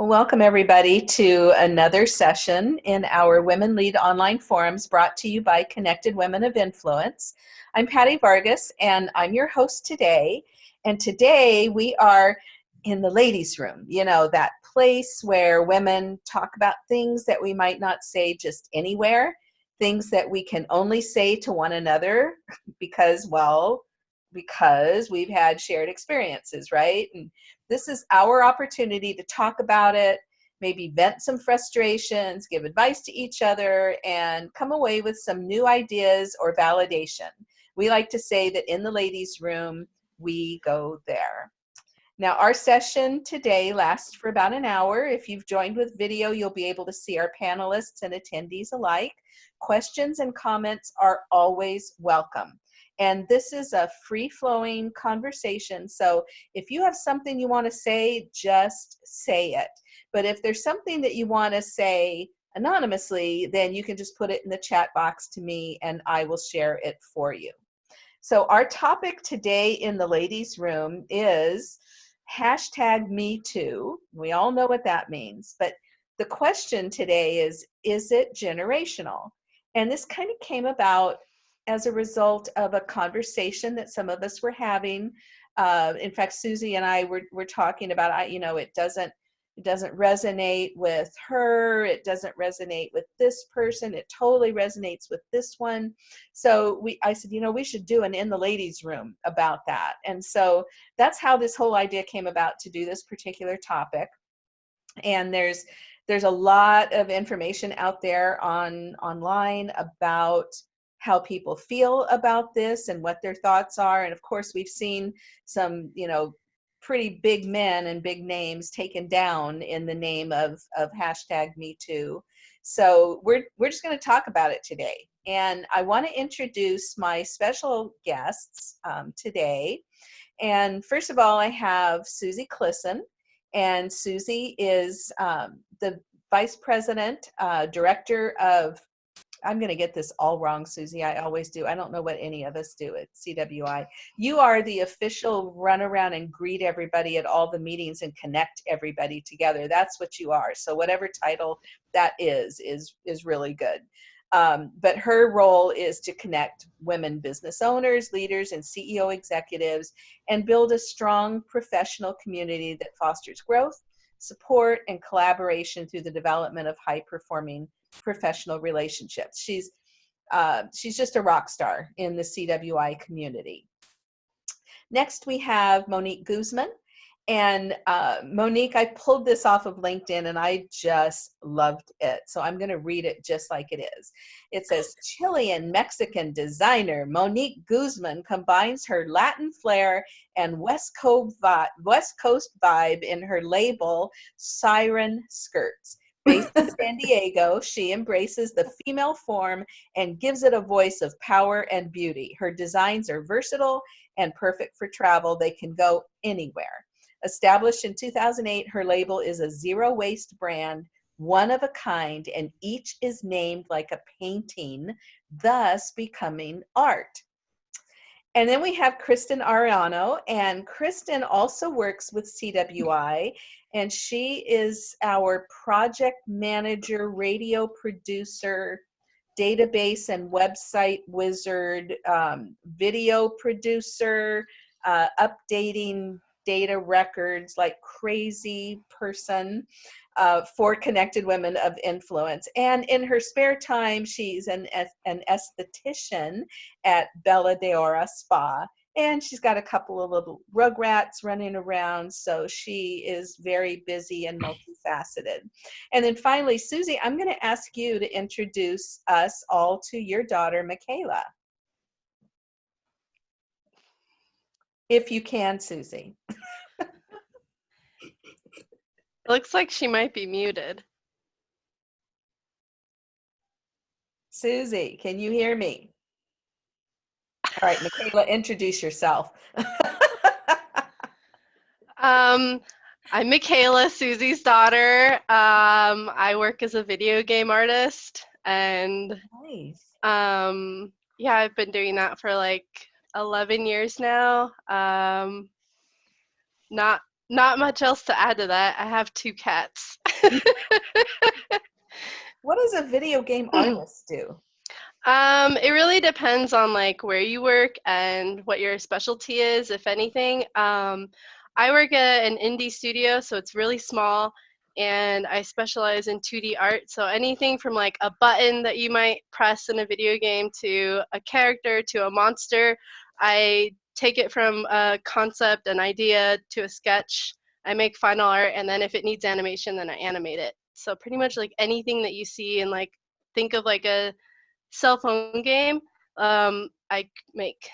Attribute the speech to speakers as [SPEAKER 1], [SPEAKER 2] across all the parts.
[SPEAKER 1] Well, welcome everybody to another session in our Women Lead Online Forums brought to you by Connected Women of Influence. I'm Patty Vargas and I'm your host today. And today we are in the ladies room, you know, that place where women talk about things that we might not say just anywhere, things that we can only say to one another because, well, because we've had shared experiences, right? And this is our opportunity to talk about it, maybe vent some frustrations, give advice to each other, and come away with some new ideas or validation. We like to say that in the ladies' room, we go there. Now, our session today lasts for about an hour. If you've joined with video, you'll be able to see our panelists and attendees alike. Questions and comments are always welcome. And this is a free flowing conversation. So if you have something you want to say, just say it. But if there's something that you want to say anonymously, then you can just put it in the chat box to me and I will share it for you. So our topic today in the ladies room is hashtag me too. We all know what that means, but the question today is, is it generational? And this kind of came about as a result of a conversation that some of us were having. Uh, in fact, Susie and I were, were talking about, I, you know, it doesn't, it doesn't resonate with her. It doesn't resonate with this person. It totally resonates with this one. So we, I said, you know, we should do an in the ladies room about that. And so that's how this whole idea came about to do this particular topic. And there's, there's a lot of information out there on online about how people feel about this and what their thoughts are. And of course, we've seen some, you know, pretty big men and big names taken down in the name of, of hashtag me too. So we're, we're just going to talk about it today. And I want to introduce my special guests um, today. And first of all, I have Susie Clisson. And Susie is um, the Vice President, uh, Director of I'm going to get this all wrong, Susie. I always do. I don't know what any of us do at CWI. You are the official run around and greet everybody at all the meetings and connect everybody together. That's what you are. So whatever title that is, is, is really good. Um, but her role is to connect women business owners, leaders, and CEO executives and build a strong professional community that fosters growth, support, and collaboration through the development of high performing professional relationships. She's uh, she's just a rock star in the CWI community. Next, we have Monique Guzman. And uh, Monique, I pulled this off of LinkedIn and I just loved it. So I'm going to read it just like it is. It says Chilean Mexican designer Monique Guzman combines her Latin flair and West Coast, West Coast vibe in her label Siren Skirts. Based in San Diego, she embraces the female form and gives it a voice of power and beauty. Her designs are versatile and perfect for travel. They can go anywhere. Established in 2008, her label is a zero waste brand, one of a kind, and each is named like a painting, thus becoming art. And then we have Kristen Ariano, and Kristen also works with CWI, and she is our project manager, radio producer, database and website wizard, um, video producer, uh, updating data records like crazy person uh, for connected women of influence. And in her spare time, she's an, an esthetician at Bella Deora Spa. And she's got a couple of little rugrats running around, so she is very busy and multifaceted. And then finally, Susie, I'm going to ask you to introduce us all to your daughter, Michaela. If you can, Susie.
[SPEAKER 2] Looks like she might be muted.
[SPEAKER 1] Susie, can you hear me? All right, Michaela, introduce yourself.
[SPEAKER 2] um, I'm Michaela, Susie's daughter. Um, I work as a video game artist and nice. um, yeah, I've been doing that for like 11 years now. Um, not not much else to add to that. I have two cats.
[SPEAKER 1] what does a video game artist do?
[SPEAKER 2] Um, it really depends on like where you work and what your specialty is, if anything. Um, I work at an indie studio, so it's really small, and I specialize in 2D art. So anything from like a button that you might press in a video game to a character to a monster, I take it from a concept, an idea to a sketch. I make final art, and then if it needs animation, then I animate it. So pretty much like anything that you see and like think of like a cell phone game, um, I make.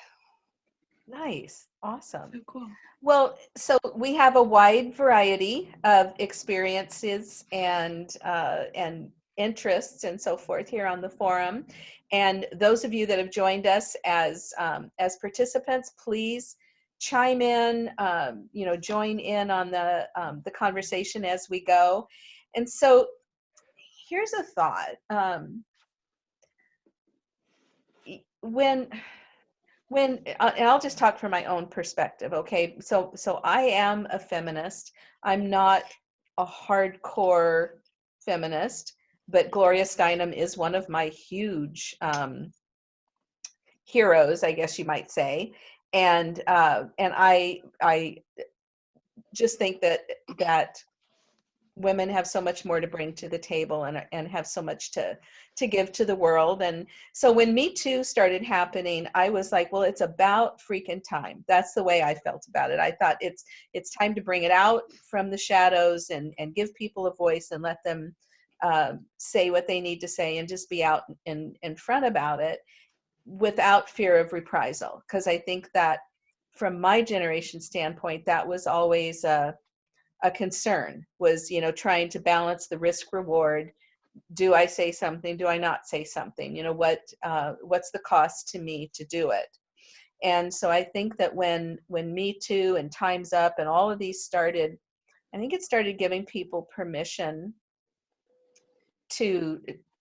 [SPEAKER 1] Nice, awesome.
[SPEAKER 2] So cool.
[SPEAKER 1] Well, so we have a wide variety of experiences and uh, and interests and so forth here on the forum. And those of you that have joined us as um, as participants, please chime in, um, you know, join in on the um, the conversation as we go. And so, here's a thought: um, when when uh, and I'll just talk from my own perspective, okay? So so I am a feminist. I'm not a hardcore feminist but Gloria Steinem is one of my huge um, heroes, I guess you might say. And uh, and I I just think that that women have so much more to bring to the table and and have so much to to give to the world. And so when me too started happening i was like well it's about freaking time. That's the way i felt about it. I thought it's it's time to bring it out from the shadows and and give people a voice and let them uh, say what they need to say and just be out in, in front about it without fear of reprisal. Because I think that from my generation standpoint, that was always a, a concern was, you know, trying to balance the risk reward. Do I say something? Do I not say something? You know, what, uh, what's the cost to me to do it? And so I think that when, when Me Too and Time's Up and all of these started, I think it started giving people permission to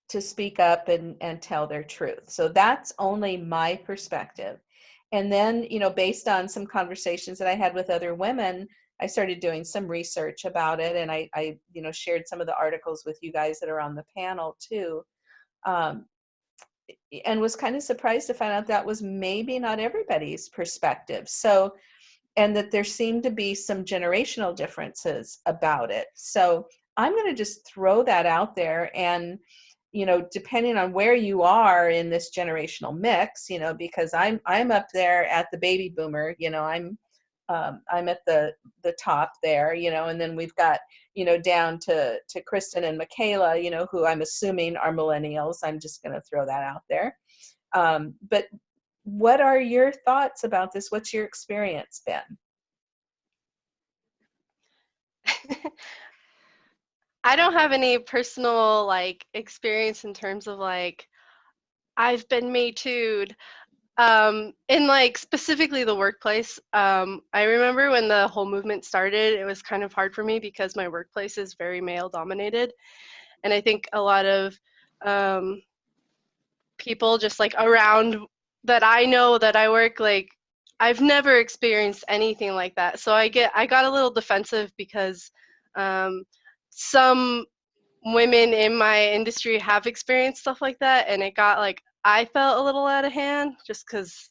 [SPEAKER 1] to speak up and and tell their truth. So that's only my perspective. And then you know based on some conversations that i had with other women i started doing some research about it. And i i you know shared some of the articles with you guys that are on the panel too. Um, and was kind of surprised to find out that was maybe not everybody's perspective. So and that there seemed to be some generational differences about it. So I'm going to just throw that out there and you know depending on where you are in this generational mix you know because i'm i'm up there at the baby boomer you know i'm um, i'm at the the top there you know and then we've got you know down to to kristen and michaela you know who i'm assuming are millennials. I'm just going to throw that out there. Um, but what are your thoughts about this? What's your experience been
[SPEAKER 2] I don't have any personal like experience in terms of like I've been me too um in like specifically the workplace. Um i remember when the whole movement started it was kind of hard for me because my workplace is very male dominated and i think a lot of um people just like around that i know that i work like i've never experienced anything like that. So i get i got a little defensive because um some women in my industry have experienced stuff like that and it got like i felt a little out of hand just because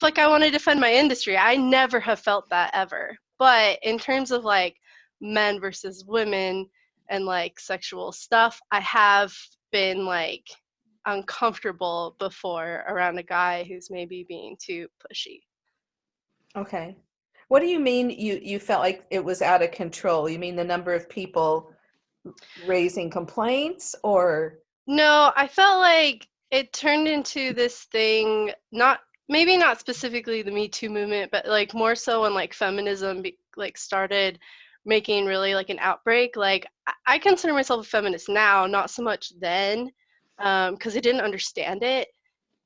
[SPEAKER 2] like i want to defend my industry. I never have felt that ever. But in terms of like men versus women and like sexual stuff i have been like uncomfortable before around a guy who's maybe being too pushy.
[SPEAKER 1] Okay what do you mean you, you felt like it was out of control? You mean the number of people raising complaints or?
[SPEAKER 2] No, I felt like it turned into this thing, not maybe not specifically the Me Too movement, but like more so when like feminism be, like started making really like an outbreak. Like I consider myself a feminist now, not so much then, because um, I didn't understand it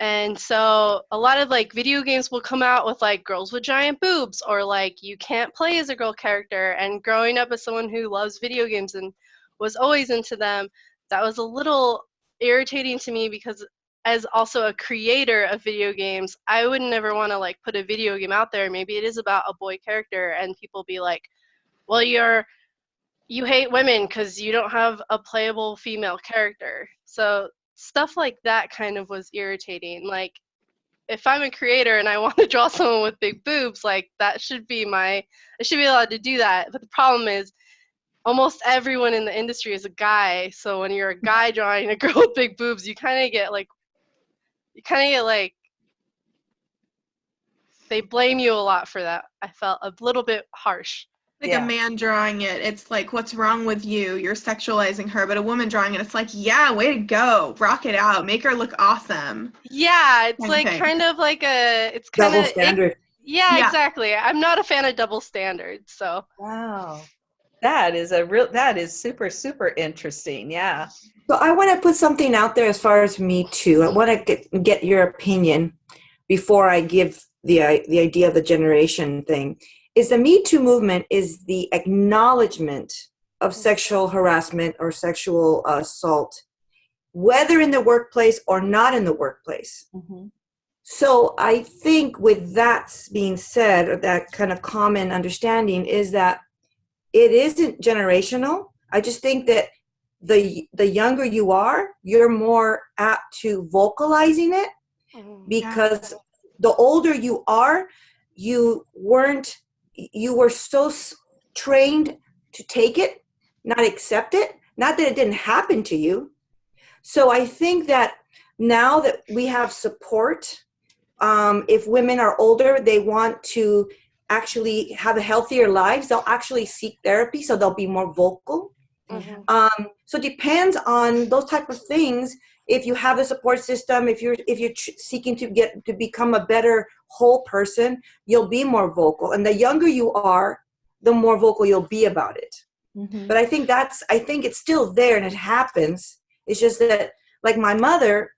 [SPEAKER 2] and so a lot of like video games will come out with like girls with giant boobs or like you can't play as a girl character and growing up as someone who loves video games and was always into them that was a little irritating to me because as also a creator of video games i would never want to like put a video game out there maybe it is about a boy character and people be like well, you're you hate women because you don't have a playable female character. So stuff like that kind of was irritating. Like if I'm a creator and I want to draw someone with big boobs, like that should be my I should be allowed to do that. But the problem is almost everyone in the industry is a guy. So when you're a guy drawing a girl with big boobs, you kind of get like you kind of get like they blame you a lot for that. I felt a little bit harsh
[SPEAKER 3] like
[SPEAKER 1] Yeah.
[SPEAKER 3] a man drawing it it's like what's wrong with you you're sexualizing her but a woman drawing it it's like yeah way to go rock it out make her look awesome
[SPEAKER 2] Yeah, it's like
[SPEAKER 3] Okay.
[SPEAKER 2] kind of like a it's kind
[SPEAKER 4] Double
[SPEAKER 2] of
[SPEAKER 4] standard.
[SPEAKER 2] yeah,
[SPEAKER 3] Yeah.
[SPEAKER 2] exactly. I'm not a fan of double standards, so
[SPEAKER 1] Wow. That is a real that is super super interesting. Yeah.
[SPEAKER 4] So I want to put something out there as far as me too. I want to get get your opinion before I give the i- the idea of the generation thing. Is the Me Too movement is the acknowledgement of sexual harassment or sexual assault, whether in the workplace or not in the workplace.
[SPEAKER 1] Mhm.
[SPEAKER 4] So I think with that being said, or that kind of common understanding is that it isn't generational. I just think that the the younger you are, you're more apt to vocalizing it because the older you are, you weren't you were so s- trained to take it, not accept it, not that it didn't happen to you. So I think that now that we have support um, if women are older, they want to actually have a healthier lives, they'll actually seek therapy, so they'll be more vocal.
[SPEAKER 2] Mhm.
[SPEAKER 4] Um, so it depends on those type of things. If you have a support system, if you're if you're seeking to get to become a better whole person, you'll be more vocal. And the younger you are, the more vocal you'll be about it.
[SPEAKER 1] Mhm.
[SPEAKER 4] But I think that's I think it's still there and it happens. It's just that like my mother,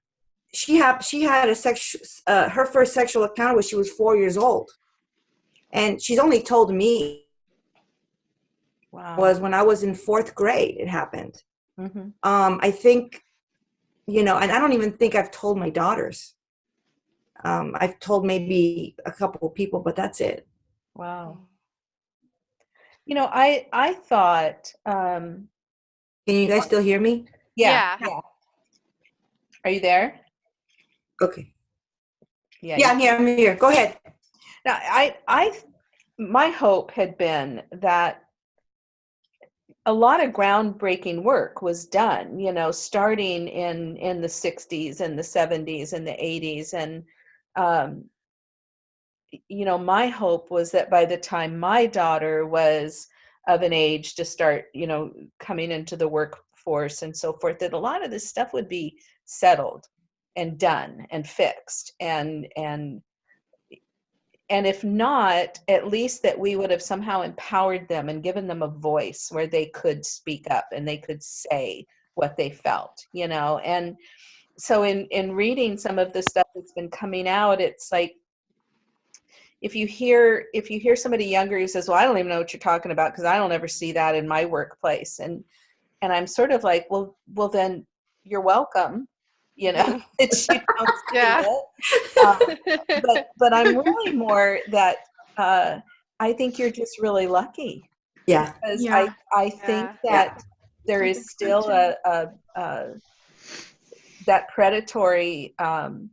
[SPEAKER 4] she had she had a sex uh, her first sexual encounter when she was four years old, and she's only told me
[SPEAKER 1] Wow.
[SPEAKER 4] was when I was in fourth grade. It happened.
[SPEAKER 1] Mhm.
[SPEAKER 4] Um, I think, you know, and I don't even think I've told my daughters. Um, I've told maybe a couple people, but that's it.
[SPEAKER 1] Wow. You know, I I thought um
[SPEAKER 4] Can you guys still hear me?
[SPEAKER 1] yeah.
[SPEAKER 2] Yeah.
[SPEAKER 1] yeah. Are you there?
[SPEAKER 4] Okay.
[SPEAKER 1] Yeah.
[SPEAKER 4] Yeah, I'm here. I'm here. Go ahead.
[SPEAKER 1] Now, I, I, my hope had been that a lot of groundbreaking work was done. You know, starting in in the '60s and the '70s and the '80s, and um, you know, my hope was that by the time my daughter was of an age to start, you know, coming into the workforce and so forth, that a lot of this stuff would be settled and done and fixed and and and if not at least that we would have somehow empowered them and given them a voice where they could speak up and they could say what they felt you know? And so in in reading some of the stuff that's been coming out it's like if you hear if you hear somebody younger who says well i don't even know what you're talking about because i don't ever see that in my workplace and and i'm sort of like well well then you're welcome you know that you don't see
[SPEAKER 2] Yeah.
[SPEAKER 1] it. Um, but but I'm really more that uh, I think you're just really lucky
[SPEAKER 4] Yeah.
[SPEAKER 1] because
[SPEAKER 3] Yeah.
[SPEAKER 1] I I think
[SPEAKER 2] Yeah.
[SPEAKER 1] that there
[SPEAKER 3] I
[SPEAKER 1] is
[SPEAKER 3] think so
[SPEAKER 1] still a, a, a that predatory um,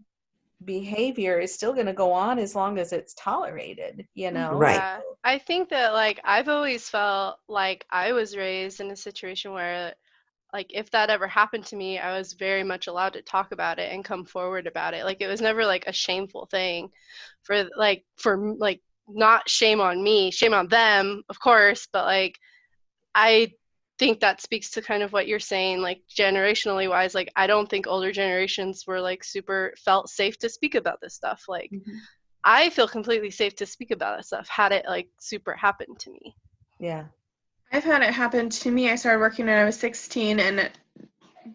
[SPEAKER 1] behavior is still going to go on as long as it's tolerated. You know,
[SPEAKER 4] Right.
[SPEAKER 2] Yeah. I think that like I've always felt like I was raised in a situation where like if that ever happened to me, I was very much allowed to talk about it and come forward about it. Like it was never like a shameful thing for like for like not shame on me, shame on them, of course, but like I think that speaks to kind of what you're saying like generationally wise like I don't think older generations were like super felt safe to speak about this stuff like
[SPEAKER 1] Mhm.
[SPEAKER 2] I feel completely safe to speak about that stuff had it like super happened to me.
[SPEAKER 1] Yeah.
[SPEAKER 3] I've had it happen to me. I started working when I was 16, and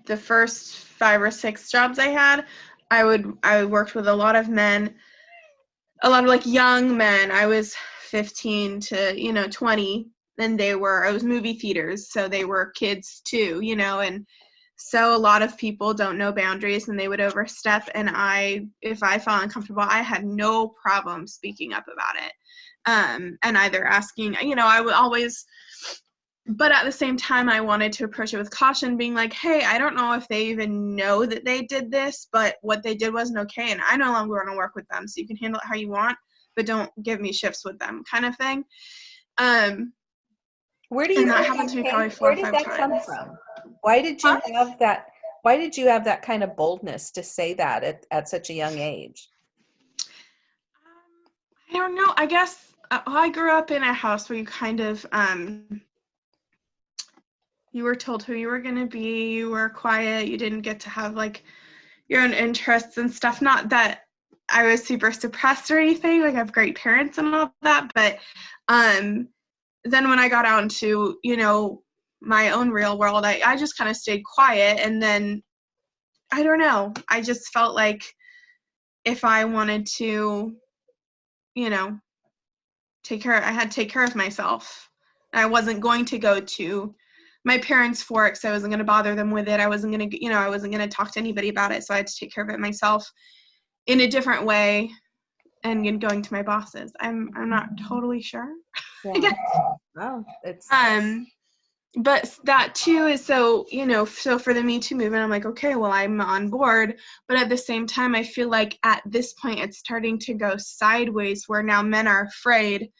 [SPEAKER 3] the first five or six jobs I had, I would I worked with a lot of men, a lot of like young men. I was 15 to you know 20, and they were I was movie theaters, so they were kids too, you know, and so a lot of people don't know boundaries and they would overstep. And I, if I felt uncomfortable, I had no problem speaking up about it, um, and either asking, you know, I would always but at the same time, I wanted to approach it with caution, being like, hey, I don't know if they even know that they did this, but what they did wasn't okay, and I no longer want to work with them. So you can handle it how you want, but don't give me shifts with them, kind of thing. Um,
[SPEAKER 1] Where do you
[SPEAKER 3] And that happened to me probably four
[SPEAKER 1] Where did that come from? Why did you
[SPEAKER 3] Huh?
[SPEAKER 1] have that? Why did you have that kind of boldness to say that at, at such a young age?
[SPEAKER 3] I don't know. I guess uh, I grew up in a house where you kind of um you were told who you were going to be, you were quiet, you didn't get to have like your own interests and stuff. Not that I was super suppressed or anything. Like I have great parents and all that, but um then when I got out into, you know, my own real world, I, I just kind of stayed quiet and then I don't know. I just felt like if I wanted to you know, take care. I had to take care of myself. I wasn't going to go to my parents for it because I wasn't going to bother them with it. I wasn't going to, you know, I wasn't going to talk to anybody about it. So I had to take care of it myself in a different way and in going to my bosses. I'm I'm not totally sure.
[SPEAKER 1] Yeah. Oh, it's
[SPEAKER 3] Um, but that too is so you know so for the me too movement i'm like okay well i'm on board but at the same time i feel like at this point it's starting to go sideways where now men are afraid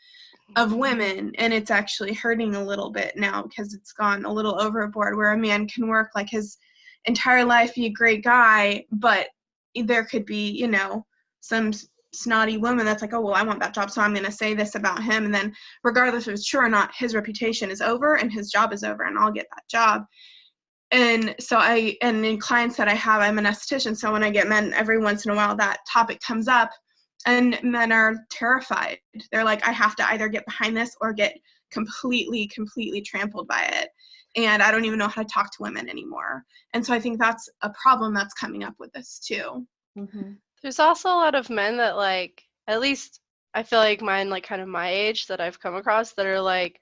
[SPEAKER 3] of women and it's actually hurting a little bit now because it's gone a little overboard where a man can work like his entire life be a great guy but there could be you know some snotty woman that's like oh well i want that job so i'm going to say this about him and then regardless if it's true or not his reputation is over and his job is over and i'll get that job. And so i and in clients that i have i'm an esthetician so when i get men every once in a while that topic comes up and men are terrified they're like i have to either get behind this or get completely completely trampled by it and i don't even know how to talk to women anymore and so i think that's a problem that's coming up with this too
[SPEAKER 1] Mhm.
[SPEAKER 2] There's also a lot of men that like at least I feel like mine like kind of my age that I've come across that are like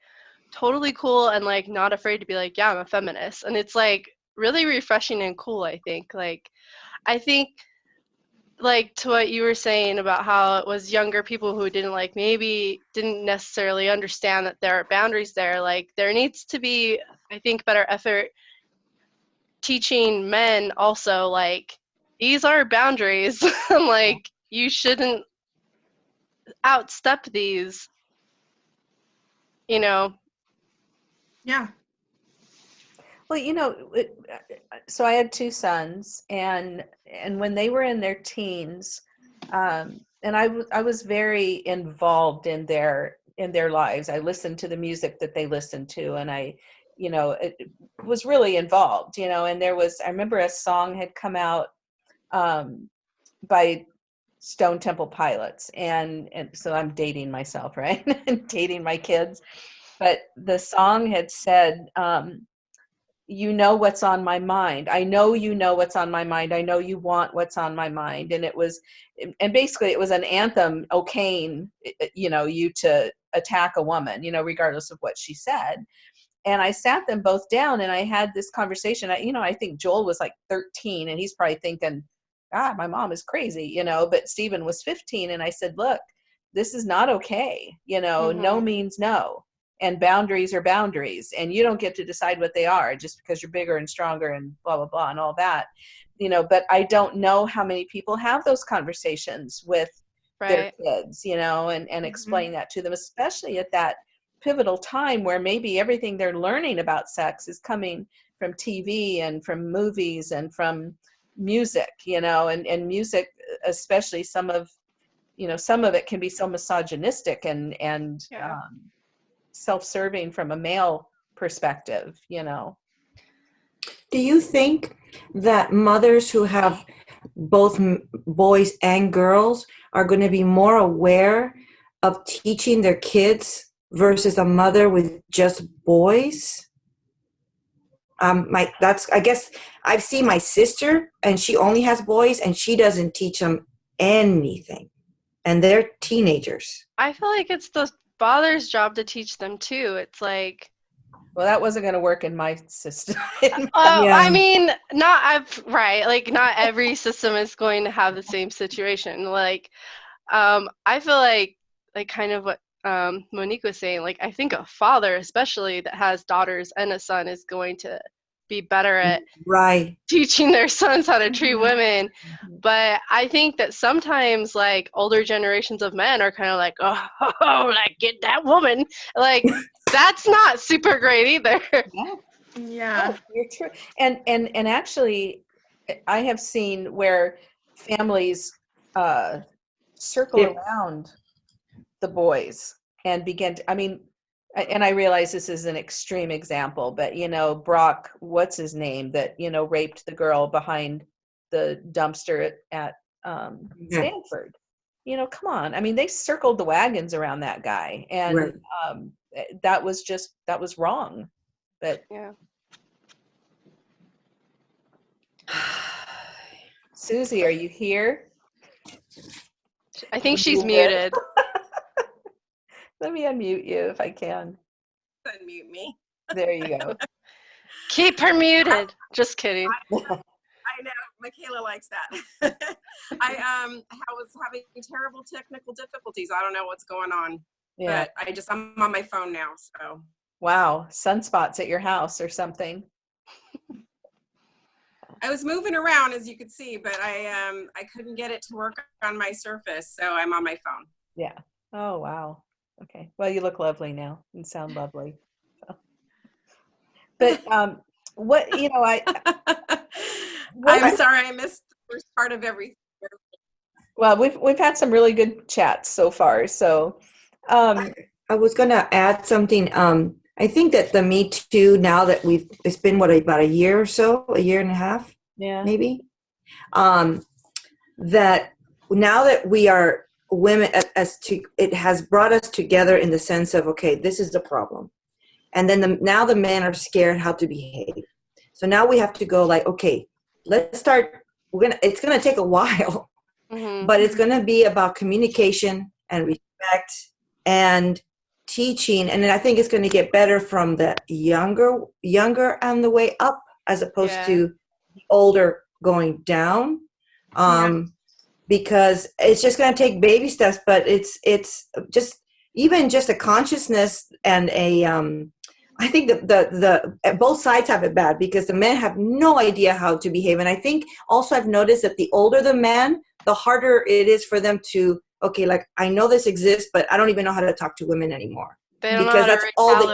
[SPEAKER 2] totally cool and like not afraid to be like, yeah, I'm a feminist. And it's like really refreshing and cool, I think. Like I think like to what you were saying about how it was younger people who didn't like maybe didn't necessarily understand that there are boundaries there like there needs to be i think better effort teaching men also like these are boundaries. Like you shouldn't outstep these you know?
[SPEAKER 3] Yeah
[SPEAKER 1] Well, you know, it, so I had two sons, and and when they were in their teens, um, and I, I was very involved in their in their lives. I listened to the music that they listened to, and I, you know, it, it was really involved. You know, and there was I remember a song had come out um, by Stone Temple Pilots, and and so I'm dating myself, right? dating my kids, but the song had said. Um, you know what's on my mind. I know you know what's on my mind. I know you want what's on my mind. And it was and basically it was an anthem okaying you know you to attack a woman you know regardless of what she said. And i sat them both down and i had this conversation. I you know i think joel was like 13 and he's probably thinking ah my mom is crazy you know but stephen was 15 and i said look this is not okay you know no
[SPEAKER 2] Mhm.
[SPEAKER 1] means no and boundaries are boundaries and you don't get to decide what they are just because you're bigger and stronger and blah blah blah and all that you know but i don't know how many people have those conversations with their kids you know and and
[SPEAKER 3] Mhm.
[SPEAKER 1] explain that to them especially at that pivotal time where maybe everything they're learning about sex is coming from tv and from movies and from music you know and and music especially some of you know some of it can be so misogynistic and and
[SPEAKER 2] Yeah.
[SPEAKER 1] um, self-serving from a male perspective you know
[SPEAKER 4] Do you think that mothers who have both boys and girls are going to be more aware of teaching their kids versus a mother with just boys? Um, my that's I guess I've seen my sister and she only has boys and she doesn't teach them anything, and they're teenagers.
[SPEAKER 2] i feel like it's the father's job to teach them too it's like
[SPEAKER 1] well that wasn't going to work in my system
[SPEAKER 2] Oh,
[SPEAKER 4] Yeah.
[SPEAKER 2] I mean, not I've, right. Like, not every system is going to have the same situation. Like, um, I feel like, like, kind of what um, Monique was saying, like I think a father, especially that has daughters and a son, is going to be better at
[SPEAKER 4] Right.
[SPEAKER 2] teaching their sons how to treat
[SPEAKER 3] Mhm.
[SPEAKER 2] women. But I think that sometimes like older generations of men are kind of like, oh, like get that woman. Like that's not super great either.
[SPEAKER 1] Yeah.
[SPEAKER 3] Yeah.
[SPEAKER 1] Oh, you're true. And and and actually, I have seen where families uh, circle
[SPEAKER 4] Yeah.
[SPEAKER 1] around the boys and begin. To, I mean, a- and I realize this is an extreme example, but you know, Brock, what's his name, that you know raped the girl behind the dumpster at, at um,
[SPEAKER 4] Yeah.
[SPEAKER 1] Stanford. You know, come on. I mean, they circled the wagons around that guy, and
[SPEAKER 4] Right.
[SPEAKER 1] um, eh, that was just that was wrong. But
[SPEAKER 2] Yeah.
[SPEAKER 1] Susie, are you here?
[SPEAKER 2] I think she's
[SPEAKER 1] Muted.
[SPEAKER 2] Muted.
[SPEAKER 1] Let me unmute you if I can.
[SPEAKER 5] unmute me.
[SPEAKER 1] There you go.
[SPEAKER 2] Keep her muted. Just kidding.
[SPEAKER 5] I know Michaela likes that. I um I was having terrible technical difficulties. I don't know what's going on,
[SPEAKER 1] Yeah.
[SPEAKER 5] but I just I'm on my phone now. So
[SPEAKER 1] Wow. Sunspots at your house or something.
[SPEAKER 5] I was moving around as you could see, but I um I couldn't get it to work on my Surface, so I'm on my phone.
[SPEAKER 1] Yeah. Oh, wow. Okay. Well, you look lovely now and sound lovely. So. But um, what, you know, I,
[SPEAKER 5] I'm sorry I missed the first part of everything.
[SPEAKER 1] well, we've, we've had some really good chats so far. So, um,
[SPEAKER 4] I was gonna add something. Um, I think that the Me Too now that we've it's been what about a year or so, a year and a half,
[SPEAKER 1] yeah.
[SPEAKER 4] maybe. Um, that now that we are women, as to it has brought us together in the sense of okay, this is the problem, and then the, now the men are scared how to behave. So now we have to go like okay, let's start. We're gonna. It's gonna take a while
[SPEAKER 2] Mhm.
[SPEAKER 4] but it's going to be about communication and respect and teaching and then i think it's going to get better from the younger younger on the way up as opposed
[SPEAKER 2] Yeah.
[SPEAKER 4] to the older going down um because it's just going to take baby steps but it's it's just even just a consciousness and a um I think that the the both sides have it bad because the men have no idea how to behave, and I think also I've noticed that the older the man, the harder it is for them to okay, like I know this exists, but I don't even know how to talk to women anymore.
[SPEAKER 2] They don't know
[SPEAKER 4] because
[SPEAKER 2] how
[SPEAKER 4] that's
[SPEAKER 2] to
[SPEAKER 4] all they-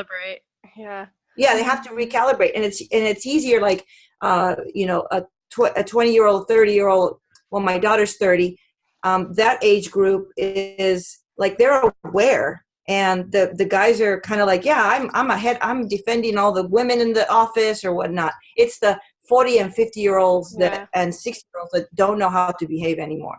[SPEAKER 2] Yeah.
[SPEAKER 4] Yeah, they have to recalibrate, and it's and it's easier. Like uh, you know, a tw- a twenty year old, thirty year old. Well, my daughter's thirty. Um, that age group is like they're aware, and the the guys are kind of like, yeah, I'm I'm ahead. I'm defending all the women in the office or whatnot. It's the forty and fifty year olds that
[SPEAKER 2] Yeah.
[SPEAKER 4] and sixty year olds that don't know how to behave anymore.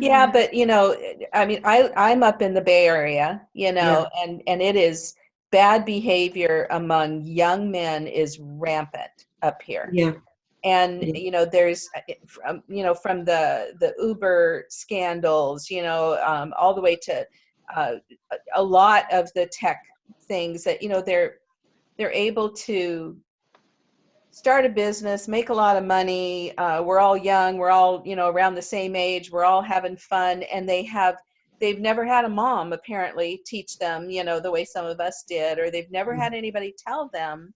[SPEAKER 1] Yeah,
[SPEAKER 3] Mhm.
[SPEAKER 1] but you know, I mean, I I'm up in the Bay Area, you know, and and it is bad behavior among young men is rampant up here.
[SPEAKER 4] Yeah,
[SPEAKER 1] and you know there's uh, from you know from the the uber scandals you know um, all the way to uh, a- a lot of the tech things that you know they're they're able to start a business make a lot of money uh, we're all young we're all you know around the same age we're all having fun and they have they've never had a mom apparently teach them you know the way some of us did or they've never
[SPEAKER 4] Mm.
[SPEAKER 1] had anybody tell them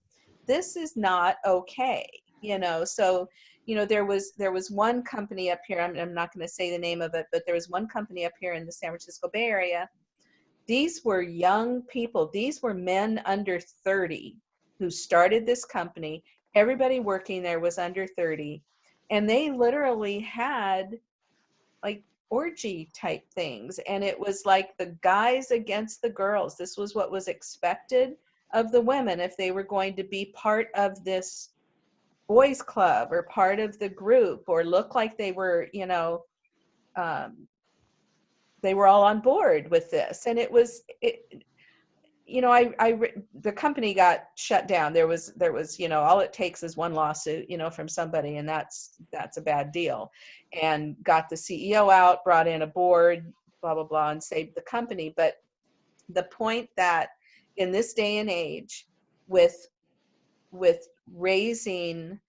[SPEAKER 1] this is not okay you know so you know there was there was one company up here i'm, I'm not going to say the name of it but there was one company up here in the san francisco bay area. These were young people these were men under 30 who started this company. Everybody working there was under 30 and they literally had like orgy type things. And it was like the guys against the girls. This was what was expected of the women if they were going to be part of this boys club or part of the group or look like they were you know um, they were all on board with this. And it was it, you know I, I the company got shut down. There was there was you know all it takes is one lawsuit you know from somebody and that's that's a bad deal. And got the ceo out brought in a board blah blah blah and saved the company. But the point that in this day and age with with raising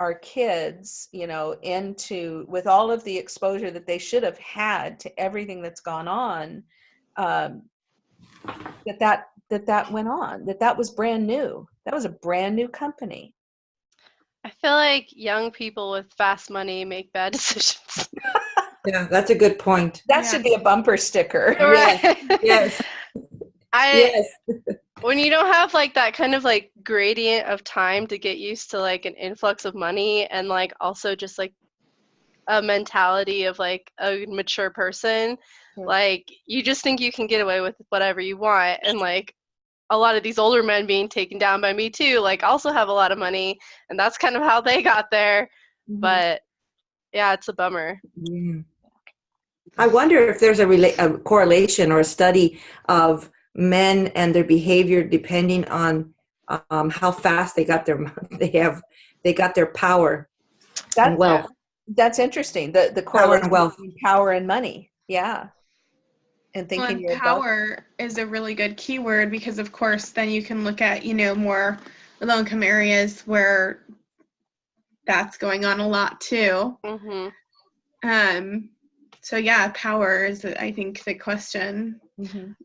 [SPEAKER 1] our kids you know into with all of the exposure that they should have had to everything that's gone on um, that that that that went on. That that was brand new. That was a brand new company.
[SPEAKER 2] I feel like young people with fast money make bad decisions.
[SPEAKER 4] Yeah, that's a good point.
[SPEAKER 1] That
[SPEAKER 3] Yeah.
[SPEAKER 1] should be a bumper sticker.
[SPEAKER 4] Yes. Yes,
[SPEAKER 2] I
[SPEAKER 4] yes.
[SPEAKER 2] when you don't have like that kind of like gradient of time to get used to like an influx of money and like also just like a mentality of like a mature person
[SPEAKER 1] Yeah.
[SPEAKER 2] like you just think you can get away with whatever you want and like a lot of these older men being taken down by me too like also have a lot of money and that's kind of how they got there
[SPEAKER 1] Mhm.
[SPEAKER 2] but yeah it's a bummer
[SPEAKER 4] Yeah. I wonder if there's a, rela- a correlation or a study of men and their behavior depending on um, how fast they got their they have they got their power
[SPEAKER 1] That-
[SPEAKER 4] and wealth.
[SPEAKER 1] That's interesting. The the
[SPEAKER 4] Power and
[SPEAKER 1] correlation
[SPEAKER 4] wealth.
[SPEAKER 1] between power and money. Yeah. And
[SPEAKER 3] Well,
[SPEAKER 1] thinking
[SPEAKER 3] and
[SPEAKER 1] you're
[SPEAKER 3] power is a really good keyword because, of course, then you can look at, you know, more low income areas where that's going on a lot too.
[SPEAKER 2] hmm
[SPEAKER 3] Um, so, yeah, power is, I think, the question.
[SPEAKER 1] Mhm.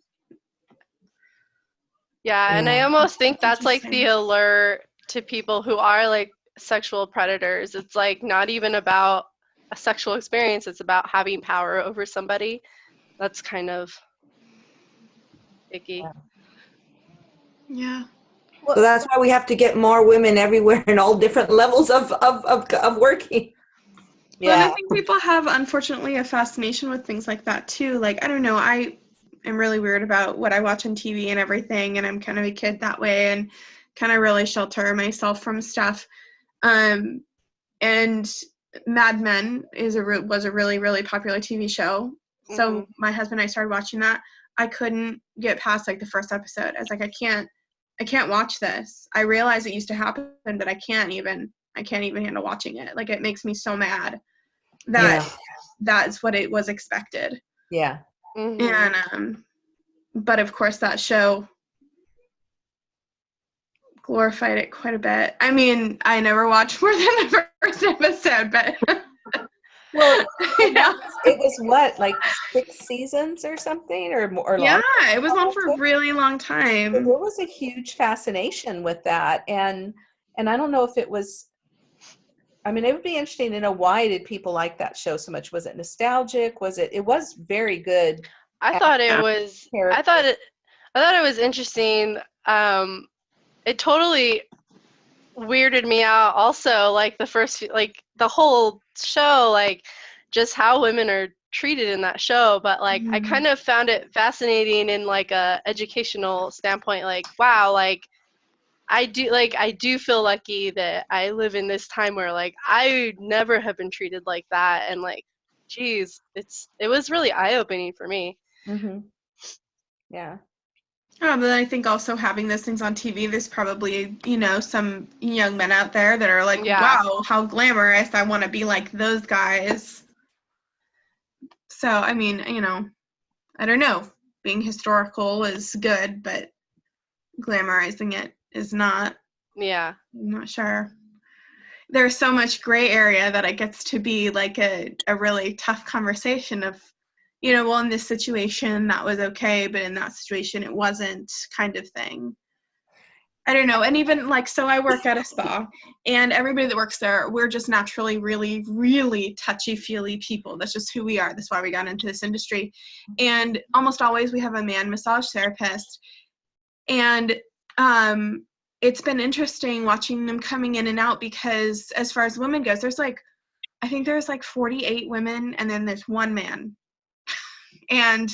[SPEAKER 2] Yeah, and I almost think that's like the alert to people who are like sexual predators. It's like not even about a sexual experience, it's about having power over somebody. That's kind of icky.
[SPEAKER 1] Yeah.
[SPEAKER 3] Yeah.
[SPEAKER 4] So that's why we have to get more women everywhere in all different levels of of of, of working.
[SPEAKER 3] Well, and
[SPEAKER 1] Yeah.
[SPEAKER 3] I think people have, unfortunately, a fascination with things like that too. Like, I don't know, I am really weird about what I watch on TV and everything, and I'm kind of a kid that way and kind of really shelter myself from stuff. Um, and Mad Men is a re- was a really really popular TV show. So
[SPEAKER 2] Mhm.
[SPEAKER 3] my husband and I started watching that. I couldn't get past like the first episode. I was like, I can't, I can't watch this. I realize it used to happen, but I can't even. I can't even handle watching it. Like it makes me so mad that
[SPEAKER 4] Yeah.
[SPEAKER 3] that's what it was expected.
[SPEAKER 1] Yeah.
[SPEAKER 2] Mhm.
[SPEAKER 3] And um but of course that show glorified it quite a bit. I mean, I never watched more than the first episode, but
[SPEAKER 1] Well, it was what, like six seasons or something, or more? Or
[SPEAKER 3] yeah,
[SPEAKER 1] longer?
[SPEAKER 3] it was on for a really long time.
[SPEAKER 1] there was a huge fascination with that, and and I don't know if it was. I mean, it would be interesting to know why did people like that show so much? Was it nostalgic? Was it? It was very good.
[SPEAKER 2] I thought it was I thought it I thought it was interesting. Um it totally weirded me out also like the first like the whole show like just how women are treated in that show but like I
[SPEAKER 3] Mhm.
[SPEAKER 2] kind of found it fascinating in like a educational standpoint like wow like I do like I do feel lucky that I live in this time where like I never have been treated like that and like geez it's it was really eye-opening for me
[SPEAKER 1] hmm Yeah.
[SPEAKER 3] Oh, but I think also having those things on TV, there's probably, you know, some young men out there that are like,
[SPEAKER 2] Yeah.
[SPEAKER 3] wow, how glamorous. I want to be like those guys. So, I mean, you know, I don't know. Being historical is good, but glamorizing it is not.
[SPEAKER 2] yeah
[SPEAKER 3] I'm not sure. There's so much gray area that it gets to be like a, a really tough conversation of, you know, well, in this situation that was okay, but in that situation it wasn't kind of thing. I don't know. And even like, so I work at a spa, and everybody that works there, we're just naturally really, really touchy feely people. That's just who we are. That's why we got into this industry. And almost always we have a man massage therapist. And um, it's been interesting watching them coming in and out because as far as women goes there's like i think there's like 48 women and then there's one man. And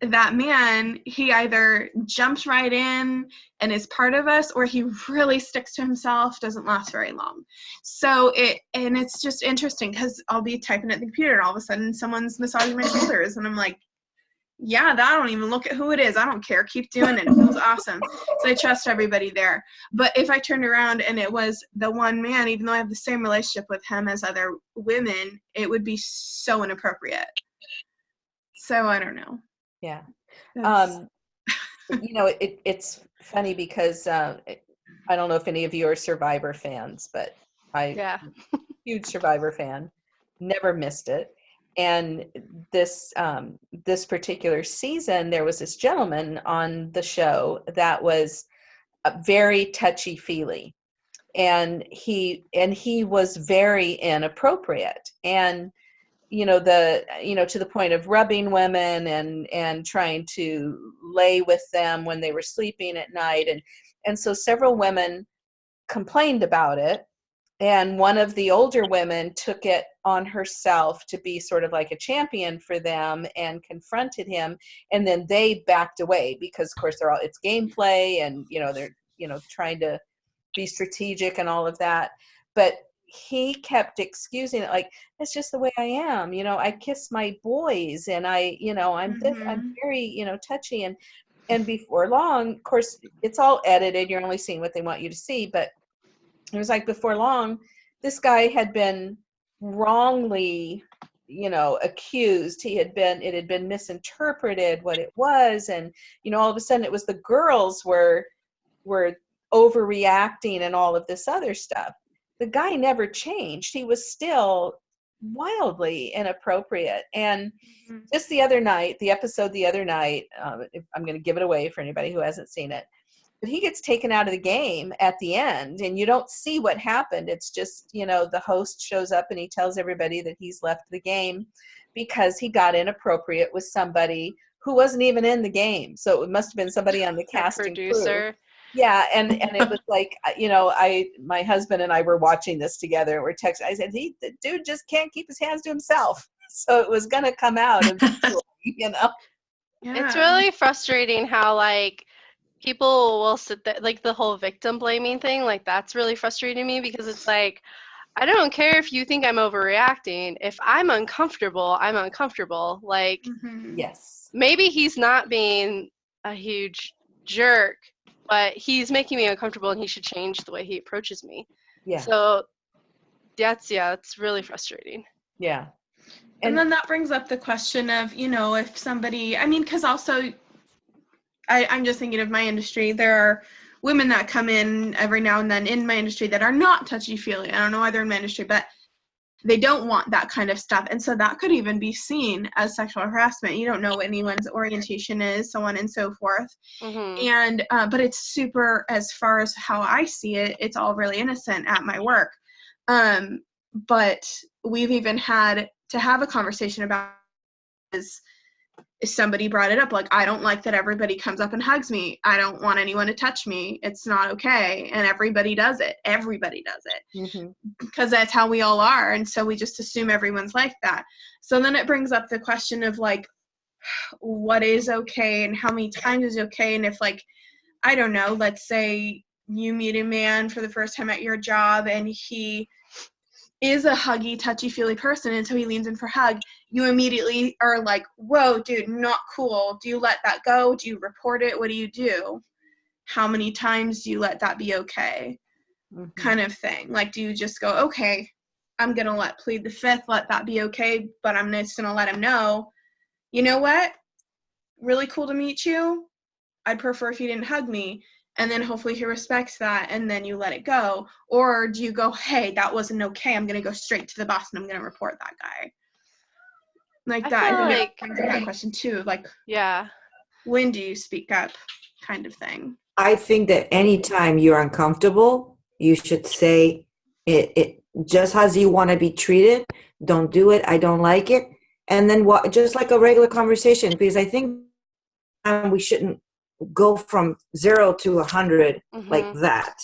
[SPEAKER 3] that man he either jumps right in and is part of us or he really sticks to himself doesn't last very long. So it and it's just interesting because i'll be typing at the computer and all of a sudden someone's massaging my shoulders and i'm like yeah, that I don't even look at who it is. I don't care. Keep doing it. It feels awesome. So I trust everybody there. But if I turned around and it was the one man, even though I have the same relationship with him as other women, it would be so inappropriate. So I don't know.
[SPEAKER 1] Yeah. Um, you know, it, it's funny because uh, I don't know if any of you are Survivor fans, but I
[SPEAKER 2] yeah
[SPEAKER 1] huge Survivor fan. Never missed it. And this um, this particular season, there was this gentleman on the show that was very touchy feely, and he and he was very inappropriate. And you know the you know to the point of rubbing women and and trying to lay with them when they were sleeping at night. And and so several women complained about it and one of the older women took it on herself to be sort of like a champion for them and confronted him. And then they backed away because of course they're all it's gameplay and you know they're you know trying to be strategic and all of that. But he kept excusing it like it's just the way i am. You know i kiss my boys and i you know i'm this i'm
[SPEAKER 3] Mhm.
[SPEAKER 1] very you know touchy. And and before long of course it's all edited. You're only seeing what they want you to see. But it was like before long this guy had been wrongly you know accused. He had been it had been misinterpreted what it was and you know all of a sudden it was the girls were were overreacting and all of this other stuff. The guy never changed. He was still wildly inappropriate. And
[SPEAKER 3] Mhm.
[SPEAKER 1] just the other night the episode the other night um, if, i'm going to give it away for anybody who hasn't seen it but he gets taken out of the game at the end and you don't see what happened. It's just you know the host shows up and he tells everybody that he's left the game because he got inappropriate with somebody who wasn't even in the game. So it must have been somebody on the
[SPEAKER 2] The
[SPEAKER 1] cast and crew.
[SPEAKER 2] producer.
[SPEAKER 1] yeah and and it was like you know i my husband and i were watching this together and we're texting i said he the dude just can't keep his hands to himself. So it was gonna come out eventually, you know?
[SPEAKER 2] It's really frustrating how like people will sit there like the whole victim blaming thing like that's really frustrating me because it's like I don't care if you think I'm overreacting. If I'm uncomfortable, I'm uncomfortable. Like
[SPEAKER 3] Mhm.
[SPEAKER 1] yes
[SPEAKER 2] maybe he's not being a huge jerk, but he's making me uncomfortable and he should change the way he approaches me.
[SPEAKER 1] yeah
[SPEAKER 2] So that's yeah, it's really frustrating.
[SPEAKER 1] yeah
[SPEAKER 3] And,
[SPEAKER 1] And-
[SPEAKER 3] then that brings up the question of, you know, if somebody, I mean, because also, I, I'm just thinking of my industry. There are women that come in every now and then in my industry that are not touchy feely. I don't know why they're in my industry, but they don't want that kind of stuff. And so that could even be seen as sexual harassment. You don't know what anyone's orientation is, so on and so forth.
[SPEAKER 2] hmm
[SPEAKER 3] and uh, but it's super as far as how i see it it's all really innocent at my work um but we've even had to have a conversation about is somebody brought it up like i don't like that everybody comes up and hugs me. I don't want anyone to touch me. It's not okay. And everybody does it. Everybody does it.
[SPEAKER 1] Mhm.
[SPEAKER 3] because that's how we all are. And so we just assume everyone's like that. So then it brings up the question of like what is okay and how many times is okay? And if like i don't know let's say you meet a man for the first time at your job and he is a huggy touchy feely person and so he leans in for a hug you immediately are like whoa dude not cool do you let that go do you report it what do you do how many times do you let that be okay
[SPEAKER 1] Mhm.
[SPEAKER 3] kind of thing. Like, do you just go, okay, I'm gonna let plead the fifth, let that be okay, but I'm just gonna let him know, you know what? Really cool to meet you. I'd prefer if you didn't hug me. And then hopefully he respects that and then you let it go. Or do you go, hey, that wasn't okay. I'm gonna go straight to the boss and I'm gonna report that guy. Like
[SPEAKER 2] I
[SPEAKER 3] that. I
[SPEAKER 2] feel
[SPEAKER 3] think it
[SPEAKER 2] like-
[SPEAKER 3] brings up that question too. Like,
[SPEAKER 2] Yeah.
[SPEAKER 3] when do you speak up? Kind of thing.
[SPEAKER 4] I think that anytime you're uncomfortable, you should say it, it just as you want to be treated. Don't do it. I don't like it. And then what, just like a regular conversation, because I think um, we shouldn't go from zero to a hundred like
[SPEAKER 2] Mhm.
[SPEAKER 4] that.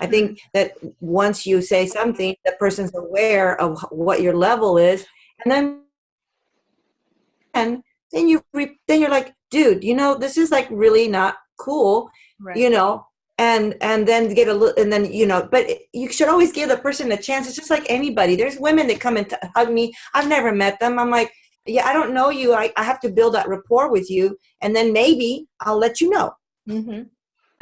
[SPEAKER 4] I think that once you say something, the person's aware of what your level is, and then and then you re- then you're like, dude, you know, this is like really not cool
[SPEAKER 1] right.
[SPEAKER 4] you know? And and then get a little and then you know but you should always give the person a chance. It's just like anybody. There's women that come and t- hug me. I've never met them. I'm like yeah i don't know you. I, I have to build that rapport with you and then maybe i'll let you know.
[SPEAKER 1] Hmm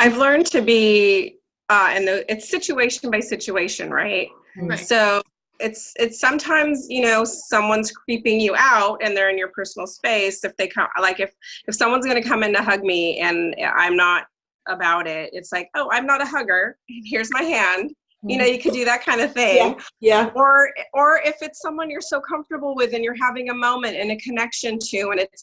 [SPEAKER 5] I've learned to be, uh, and the, it's situation by situation, right?
[SPEAKER 3] Right.
[SPEAKER 5] So it's it's sometimes you know someone's creeping you out and they're in your personal space. If they come, like if if someone's gonna come in to hug me and I'm not about it, it's like, oh, I'm not a hugger. Here's my hand. You know, you could do that kind of thing.
[SPEAKER 4] Yeah.
[SPEAKER 5] Or or if it's someone you're so comfortable with and you're having a moment and a connection to and it's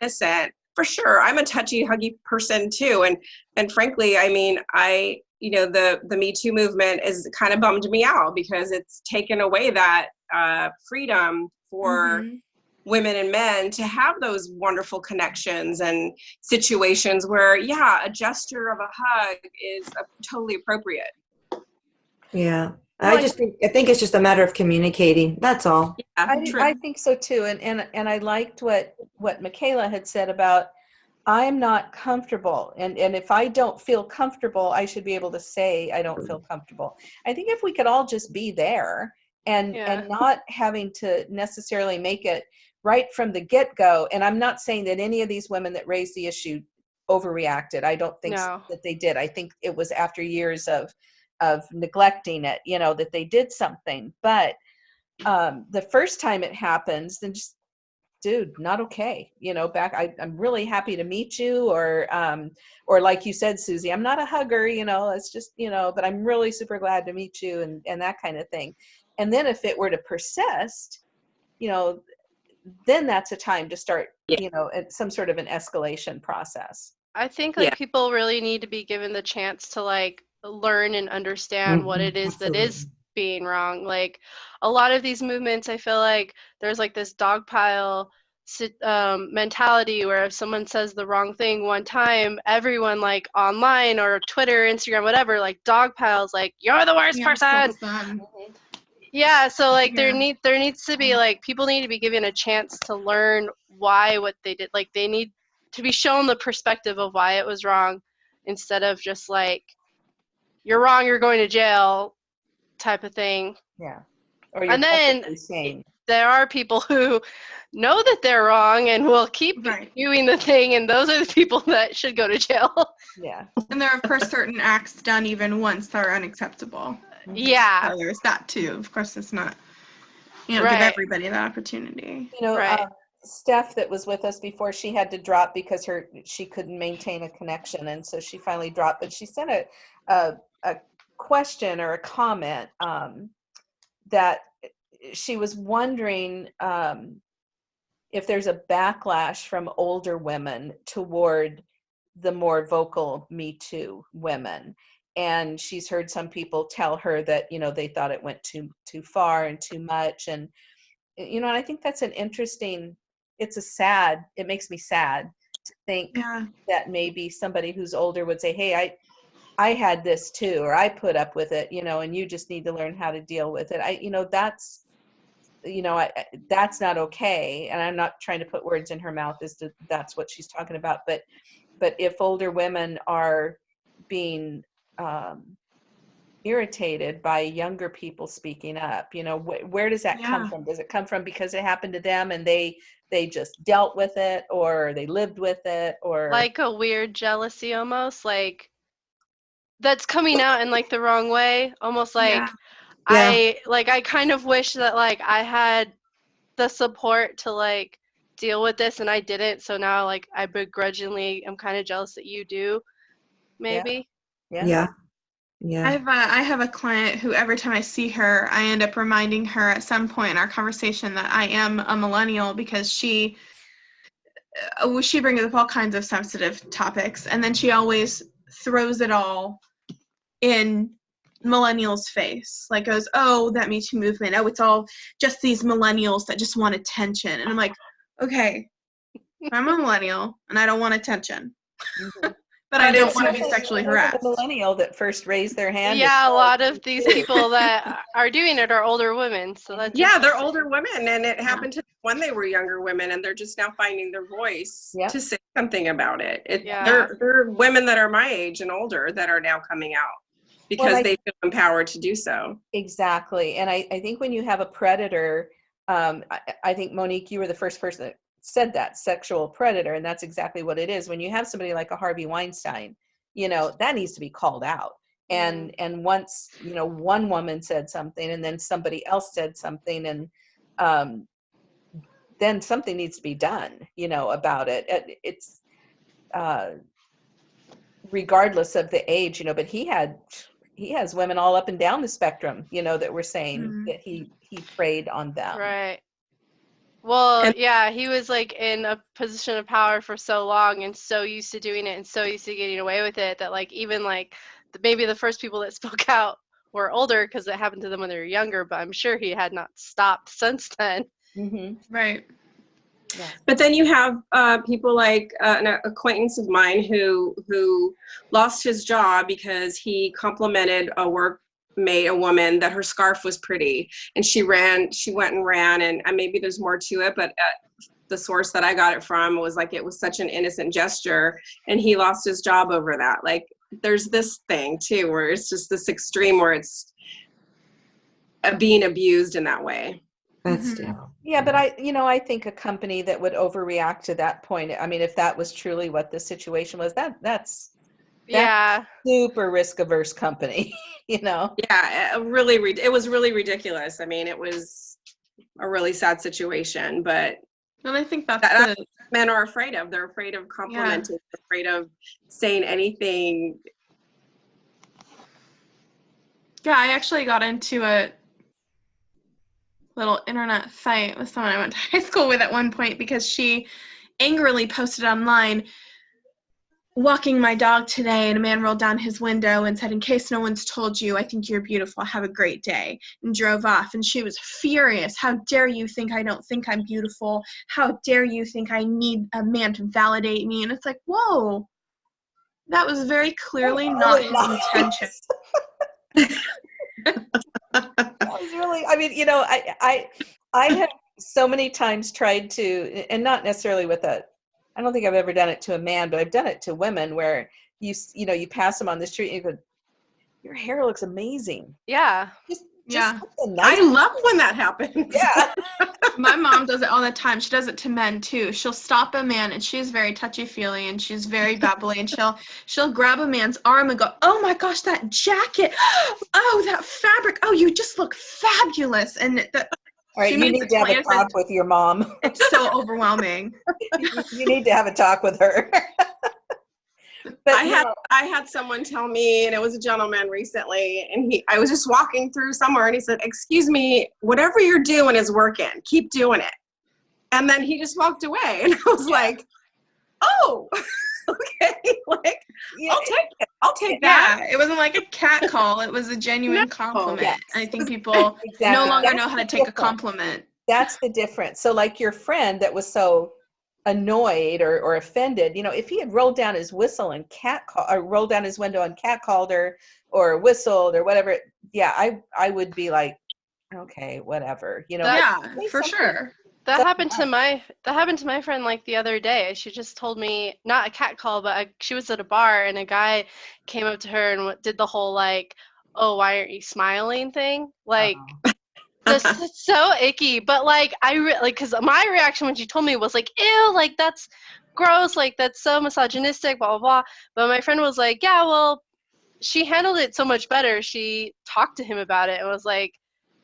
[SPEAKER 5] innocent, for sure. I'm a touchy, huggy person too. And and frankly, I mean, I you know the the Me Too movement is kind of bummed me out because it's taken away that uh, freedom for
[SPEAKER 3] Mhm.
[SPEAKER 5] women and men to have those wonderful connections and situations where yeah a gesture of a hug is uh, totally appropriate
[SPEAKER 4] Yeah.
[SPEAKER 1] Well,
[SPEAKER 4] I just think, I think it's just a matter of communicating. That's all.
[SPEAKER 5] yeah
[SPEAKER 1] I. I think so too, and and and I liked what what Michaela had said about I'm not comfortable, and and if I don't feel comfortable, I should be able to say I don't feel comfortable. I think if we could all just be there and
[SPEAKER 2] Yeah.
[SPEAKER 1] and not having to necessarily make it right from the get go, and I'm not saying that any of these women that raised the issue overreacted. I don't think s-
[SPEAKER 2] No.
[SPEAKER 1] that they did. I think it was after years of of neglecting it, you know, that they did something, but um, the first time it happens, then just, dude, not okay. You know, back. I, I'm really happy to meet you, or um, or like you said, Susie, I'm not a hugger. You know, it's just you know, but I'm really super glad to meet you, and and that kind of thing. And then if it were to persist, you know, then that's a time to start,
[SPEAKER 5] Yeah.
[SPEAKER 1] you know, some sort of an escalation process.
[SPEAKER 2] I think like
[SPEAKER 5] Yeah.
[SPEAKER 2] people really need to be given the chance to like learn and understand what
[SPEAKER 4] Mhm,
[SPEAKER 2] it is that is
[SPEAKER 4] absolutely.
[SPEAKER 2] Being wrong. Like a lot of these movements, I feel like there's like this dogpile um, mentality where if someone says the wrong thing one time, everyone like online or Twitter, Instagram, whatever, like dogpiles, like you're the worst
[SPEAKER 3] Yeah, so
[SPEAKER 2] person.
[SPEAKER 3] them.
[SPEAKER 2] Yeah, so like there need there needs to be like people need to be given a chance to learn why what they did. Like they need to be shown the perspective of why it was wrong instead of just like you're wrong, you're going to jail type of thing.
[SPEAKER 1] Yeah. Or
[SPEAKER 2] And then
[SPEAKER 1] publicly
[SPEAKER 2] There are people who know that they're wrong and will keep
[SPEAKER 3] Right.
[SPEAKER 2] doing the thing and those are the people that should go to jail.
[SPEAKER 1] yeah.
[SPEAKER 3] And there are, of course, certain acts done even once that are unacceptable.
[SPEAKER 2] yeah.
[SPEAKER 3] So there's that too. Of course, it's not, you know, give everybody that opportunity.
[SPEAKER 1] you know
[SPEAKER 2] Right.
[SPEAKER 1] uh, steph that was with us before she had to drop because her she couldn't maintain a connection and so she finally dropped but she sent a a, a question or a comment um, that she was wondering um, if there's a backlash from older women toward the more vocal me too women and she's heard some people tell her that you know they thought it went too too far and too much and you know and i think that's an interesting it's a sad it makes me sad to think
[SPEAKER 3] Yeah.
[SPEAKER 1] that maybe somebody who's older would say hey i i had this too or i put up with it you know and you just need to learn how to deal with it. I you know that's you know I, that's not okay and i'm not trying to put words in her mouth as to that's what she's talking about but but if older women are being um, irritated by younger people speaking up you know wh- where does that come from? Does it come from because it happened to them and they they just dealt with it or they lived with it or
[SPEAKER 2] like a weird jealousy almost like that's coming out in like the wrong way almost like
[SPEAKER 3] Yeah.
[SPEAKER 2] i like i kind of wish that like i had the support to like deal with this and i didn't so now like i begrudgingly am kind of jealous that you do maybe
[SPEAKER 1] yeah
[SPEAKER 4] Yeah.
[SPEAKER 3] I
[SPEAKER 4] Yeah.
[SPEAKER 3] have a, I have a client who every time I see her, I end up reminding her at some point in our conversation that I am a millennial because she uh, she brings up all kinds of sensitive topics, and then she always throws it all in millennials' face. Like goes, "Oh, that Me Too movement. Oh, it's all just these millennials that just want attention." And I'm like, "Okay, I'm a millennial and I don't want attention,
[SPEAKER 1] Mhm.
[SPEAKER 3] but I
[SPEAKER 5] But
[SPEAKER 3] don't want to be sexually harassed."
[SPEAKER 1] the millennial that first raised their hand
[SPEAKER 2] yeah a lot of these people that are doing it are older women so that's
[SPEAKER 5] yeah they're older women and it happened to when they were younger women and they're just now finding their voice
[SPEAKER 1] Yep.
[SPEAKER 5] to say something about it, it
[SPEAKER 2] Yeah.
[SPEAKER 5] they're, they're women that are my age and older that are now coming out because
[SPEAKER 1] I-
[SPEAKER 5] they feel empowered to do so
[SPEAKER 1] Exactly. And I, I think when you have a predator, um, I, I think Monique, you were the first person that said that sexual predator. And that's exactly what it is. When you have somebody like a Harvey Weinstein, you know, that needs to be called out. And, and once, you know, one woman said something and then somebody else said something and, um, then something needs to be done, you know, about it. It- It's, uh, regardless of the age, you know, but he had, he has women all up and down the spectrum, you know, that were saying
[SPEAKER 3] Mhm.
[SPEAKER 1] that he he preyed on them.
[SPEAKER 2] Right. Well,
[SPEAKER 5] And-
[SPEAKER 2] yeah, he was like in a position of power for so long and so used to doing it and so used to getting away with it that like even like the, maybe the first people that spoke out were older because it happened to them when they were younger, but I'm sure he had not stopped since then.
[SPEAKER 1] hmm
[SPEAKER 3] Right.
[SPEAKER 5] But then you have uh, people like uh, an acquaintance of mine who who lost his job because he complimented a workmate, a woman, that her scarf was pretty, and she ran. She went and ran, and uh, maybe there's more to it, but. Uh, the source that I got it from was like it was such an innocent gesture, and he lost his job over that. Like there's this thing too, where it's just this extreme where it's uh, being abused in that way.
[SPEAKER 4] That's
[SPEAKER 3] Mhm.
[SPEAKER 1] Yeah, but I, you know, I think a company that would overreact to that point. I mean, if that was truly what the situation was, that that's
[SPEAKER 2] Yeah.
[SPEAKER 1] super risk averse company. you know.
[SPEAKER 5] yeah it really it was really ridiculous i mean it was a really sad situation but
[SPEAKER 3] And I think that's
[SPEAKER 5] That-
[SPEAKER 3] the
[SPEAKER 5] men are afraid of they're afraid of complimenting they're afraid of saying anything
[SPEAKER 3] Yeah, I actually got into a little internet fight with someone I went to high school with at one point because she angrily posted online walking my dog today and a man rolled down his window and said in case no one's told you i think you're beautiful. Have a great day and drove off. And she was furious. How dare you think i don't think i'm beautiful? How dare you think i need a man to validate me? And it's like whoa. That was very clearly not his intention
[SPEAKER 1] was really i mean you know i i i have so many times tried to and not necessarily with a i don't think i've ever done it to a man but i've done it to women where you you know you pass them on the street and you go your hair looks amazing
[SPEAKER 2] Yeah.
[SPEAKER 1] just,
[SPEAKER 3] Yeah.
[SPEAKER 1] something
[SPEAKER 5] i
[SPEAKER 1] nice.
[SPEAKER 5] love when that happens
[SPEAKER 1] yeah
[SPEAKER 3] My mom does it all the time. She does it to men too. She'll stop a man and she's very touchy-feely and she's very babbly and she'll she'll grab a man's arm and go, "Oh my gosh, that jacket. Oh, that fabric. Oh, you just look fabulous." And the,
[SPEAKER 1] all right you need to have a talk with your mom
[SPEAKER 3] it's so overwhelming.
[SPEAKER 1] you need to have a talk with her but
[SPEAKER 5] I had I had someone tell me, and it was a gentleman recently, and he I was just walking through somewhere, and he said, "Excuse me, whatever you're doing is working. Keep doing it." And then he just walked away, and I was like, "Oh, okay, like
[SPEAKER 1] yeah,
[SPEAKER 5] I'll take it. I'll take that."
[SPEAKER 3] Yeah, it wasn't like a cat call. It was a genuine compliment.
[SPEAKER 1] yes.
[SPEAKER 3] I think people
[SPEAKER 1] exactly.
[SPEAKER 3] no longer
[SPEAKER 1] That's
[SPEAKER 3] know how to take a compliment.
[SPEAKER 1] that's the difference. So like your friend that was so annoyed or, or offended, you know, if he had rolled down his whistle and cat call or rolled down his window and cat called her or whistled or whatever, yeah, I I would be like, okay, whatever, you know.
[SPEAKER 3] Yeah, for sure.
[SPEAKER 2] That happened to my that happened to my friend like the other day. She just told me not a cat call, but a, she was at a bar and a guy came up to her and did the whole like, "Oh, why aren't you smiling?" thing. Like oh. This is so icky. But like I re- like because my reaction when she told me was like, "Ew, like that's gross. Like that's so misogynistic." Blah blah blah. But my friend was like, "Yeah, well." She handled it so much better. She talked to him about it and was like,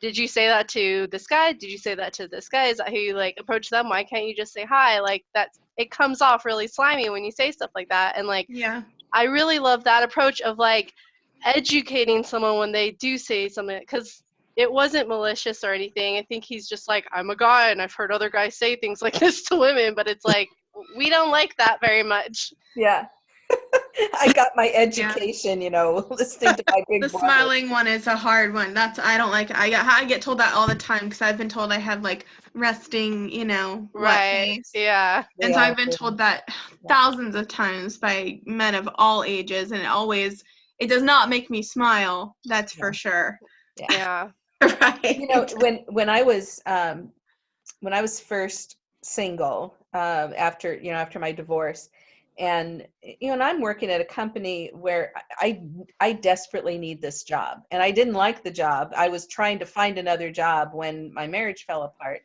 [SPEAKER 2] did you say that to this guy? Did you say that to this guy? Is that how you like approach them? Why can't you just say hi? Like that's it comes off really slimy when you say stuff like that. And like
[SPEAKER 3] Yeah.
[SPEAKER 2] I really love that approach of like educating someone when they do say something because it wasn't malicious or anything. I think he's just like, I'm a guy and I've heard other guys say things like this to women, but it's like we don't like that very much.
[SPEAKER 1] Yeah. I got my education, you know, listening to my big
[SPEAKER 3] The
[SPEAKER 1] brother.
[SPEAKER 3] smiling one is a hard one. That's I don't like. I get I get told that all the time because I've been told I have like resting, you know, wet
[SPEAKER 2] Right.
[SPEAKER 3] face.
[SPEAKER 2] Yeah.
[SPEAKER 3] And so I've been
[SPEAKER 1] yeah.
[SPEAKER 3] told that thousands of times by men of all ages, and it always it does not make me smile. That's for sure.
[SPEAKER 2] Yeah.
[SPEAKER 5] right.
[SPEAKER 1] you know when when i was um when i was first single um after you know after my divorce and you know and i'm working at a company where i i desperately need this job and i didn't like the job i was trying to find another job when my marriage fell apart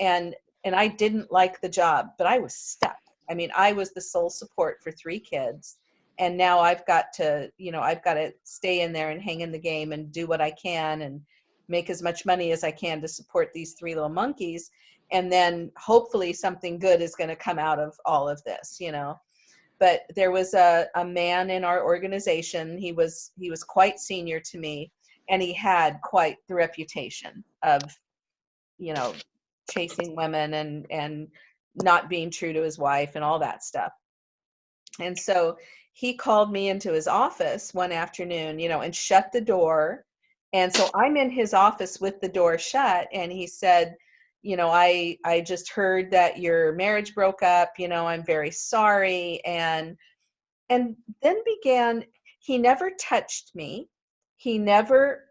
[SPEAKER 1] and and i didn't like the job but i was stuck i mean i was the sole support for three kids and now i've got to you know i've got to stay in there and hang in the game and do what i can and make as much money as I can to support these three little monkeys. And then hopefully something good is going to come out of all of this, you know. but there was a, a man in our organization he was he was quite senior to me and he had quite the reputation of you know chasing women and and not being true to his wife and all that stuff and so he called me into his office one afternoon you know and shut the door and so i'm in his office with the door shut and he said you know i i just heard that your marriage broke up you know i'm very sorry and and then began he never touched me. He never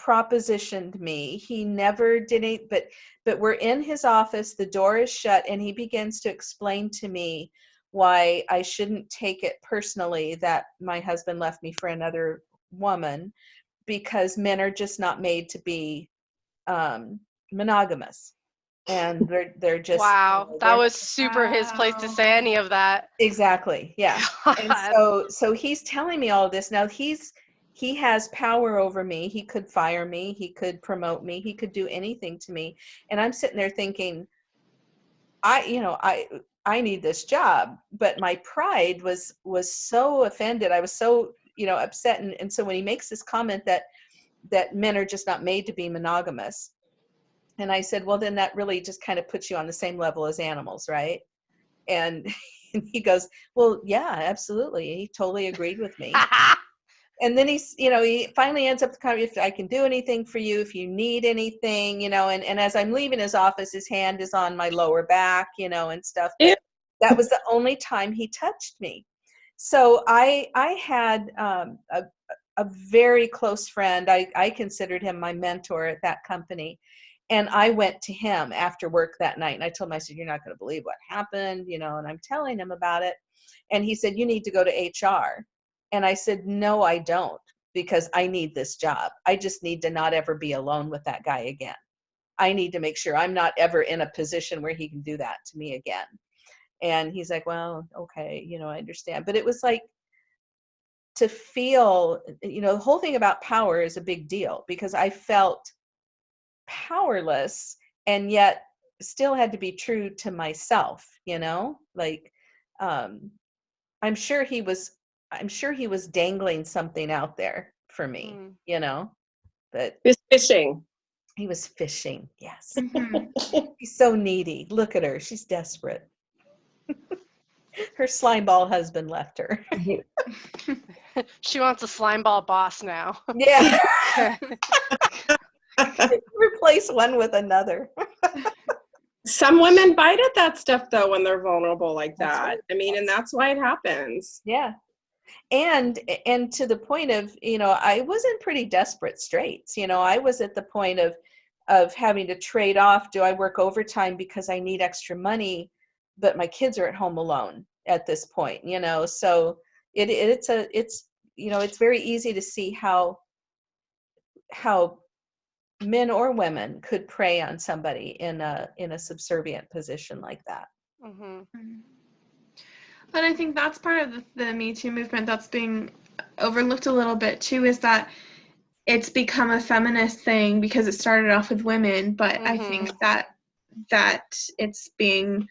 [SPEAKER 1] propositioned me. He never did it but but we're in his office the door is shut and he begins to explain to me why i shouldn't take it personally that my husband left me for another woman because men are just not made to be um monogamous. And they're they're just
[SPEAKER 2] wow,
[SPEAKER 1] you know,
[SPEAKER 2] that was super his place to say any of that.
[SPEAKER 1] exactly yeah. And so so he's telling me all this. Now he's he has power over me. He could fire me. He could promote me. He could do anything to me. And i'm sitting there thinking i you know i i need this job. But my pride was was so offended. I was so you know upset and, and so when he makes this comment that that men are just not made to be monogamous and i said well then that really just kind of puts you on the same level as animals right? And and he goes well yeah absolutely. He totally agreed with me. And then he's you know he finally ends up kind of if i can do anything for you if you need anything you know and, and as i'm leaving his office his hand is on my lower back you know and stuff. That was the only time he touched me so i i had um, a, a very close friend I, I considered him my mentor at that company and i went to him after work that night and i told him i said you're not going to believe what happened you know and i'm telling him about it and he said you need to go to hr and I said, No, I don't, because I need this job. I just need to not ever be alone with that guy again. I need to make sure I'm not ever in a position where he can do that to me again. And he's like, Well, okay, you know, I understand. But it was like to feel, you know, the whole thing about power is a big deal because I felt powerless and yet still had to be true to myself, you know? Like, um, I'm sure he was I'm sure he was dangling something out there for me,
[SPEAKER 2] Mm.
[SPEAKER 1] you know, but
[SPEAKER 5] Who's fishing?
[SPEAKER 1] he was fishing. Yes.
[SPEAKER 3] Mhm.
[SPEAKER 1] He's so needy. Look at her. She's desperate. Her slime ball husband left her.
[SPEAKER 2] she wants a slime ball boss now.
[SPEAKER 1] yeah. Replace one with another.
[SPEAKER 5] Some women bite at that stuff though when they're vulnerable like that.
[SPEAKER 1] right.
[SPEAKER 5] I mean, and that's why it happens.
[SPEAKER 1] Yeah. And and to the point of, you know, I was in pretty desperate straits. You know, I was at the point of of having to trade off do I work overtime because I need extra money, but my kids are at home alone at this point, you know. So it it's a it's you know, it's very easy to see how how men or women could prey on somebody in a in a subservient position like that.
[SPEAKER 2] hmm
[SPEAKER 3] And I think that's part of the, the Me Too movement that's being overlooked a little bit too is that it's become a feminist thing because it started off with women, but I think that that it's being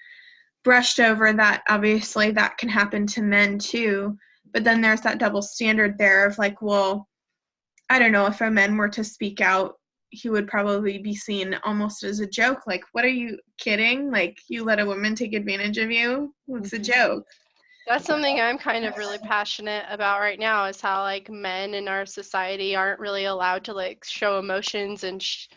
[SPEAKER 3] brushed over that obviously that can happen to men too. But then there's that double standard there of like, well, I don't know, if a man were to speak out, he would probably be seen almost as a joke. Like, what are you kidding? Like, you let a woman take advantage of you? What's a
[SPEAKER 1] Mhm.
[SPEAKER 3] joke?
[SPEAKER 2] That's something I'm kind of really passionate about right now is how like men in our society aren't really allowed to like show emotions and sh-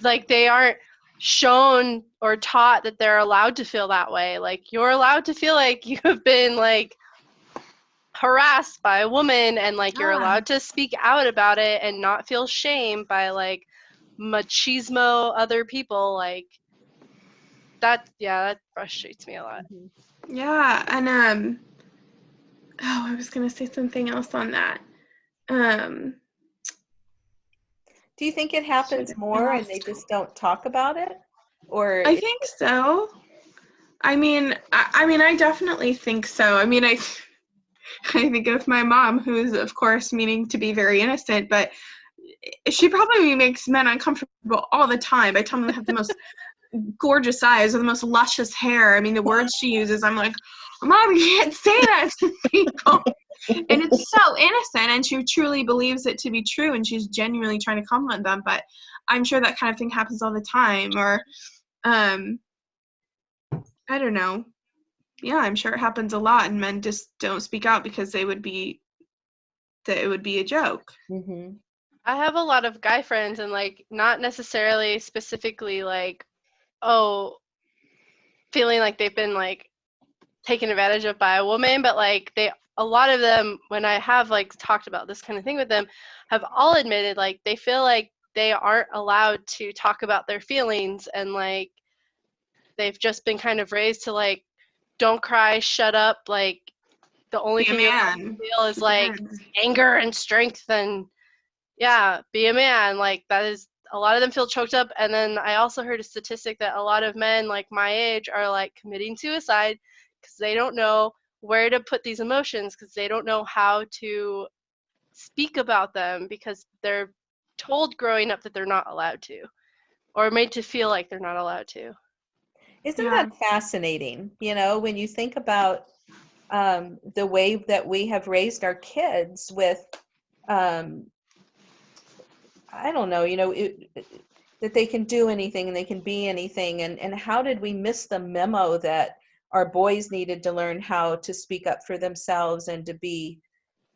[SPEAKER 2] like they aren't shown or taught that they're allowed to feel that way. Like you're allowed to feel like you have been like harassed by a woman and like you're allowed to speak out about it and not feel shame by like machismo other people like that yeah that frustrates me a lot
[SPEAKER 3] Yeah, and um oh, I was going to say something else on that. Um
[SPEAKER 1] Do you think it happens more and they just don't talk about it? Or
[SPEAKER 3] I think so. I mean, I, I mean, I definitely think so. I mean, I, I think of my mom, who's of course meaning to be very innocent, but she probably makes men uncomfortable all the time by telling them they have the most gorgeous eyes or the most luscious hair. I mean, the words she uses, I'm like, Mom, you can't say that to people. And it's so innocent, and she truly believes it to be true, and she's genuinely trying to compliment them. But I'm sure that kind of thing happens all the time, or, um, I don't know. Yeah, I'm sure it happens a lot, and men just don't speak out because they would be that it would be a joke.
[SPEAKER 1] hmm
[SPEAKER 2] I have a lot of guy friends and like not necessarily specifically like oh feeling like they've been like taken advantage of by a woman but like they a lot of them when I have like talked about this kind of thing with them have all admitted like they feel like they aren't allowed to talk about their feelings and like they've just been kind of raised to like don't cry shut up like the only
[SPEAKER 3] Be
[SPEAKER 2] thing you
[SPEAKER 3] man.
[SPEAKER 2] feel is like anger and strength and yeah be a man like that is a lot of them feel choked up and then i also heard a statistic that a lot of men like my age are like committing suicide because they don't know where to put these emotions because they don't know how to speak about them because they're told growing up that they're not allowed to or made to feel like they're not allowed to
[SPEAKER 1] Isn't
[SPEAKER 3] Yeah.
[SPEAKER 1] that fascinating? You know, when you think about um, the way that we have raised our kids with, um, I don't know, you know, it, it- that they can do anything and they can be anything. And, and how did we miss the memo that our boys needed to learn how to speak up for themselves and to be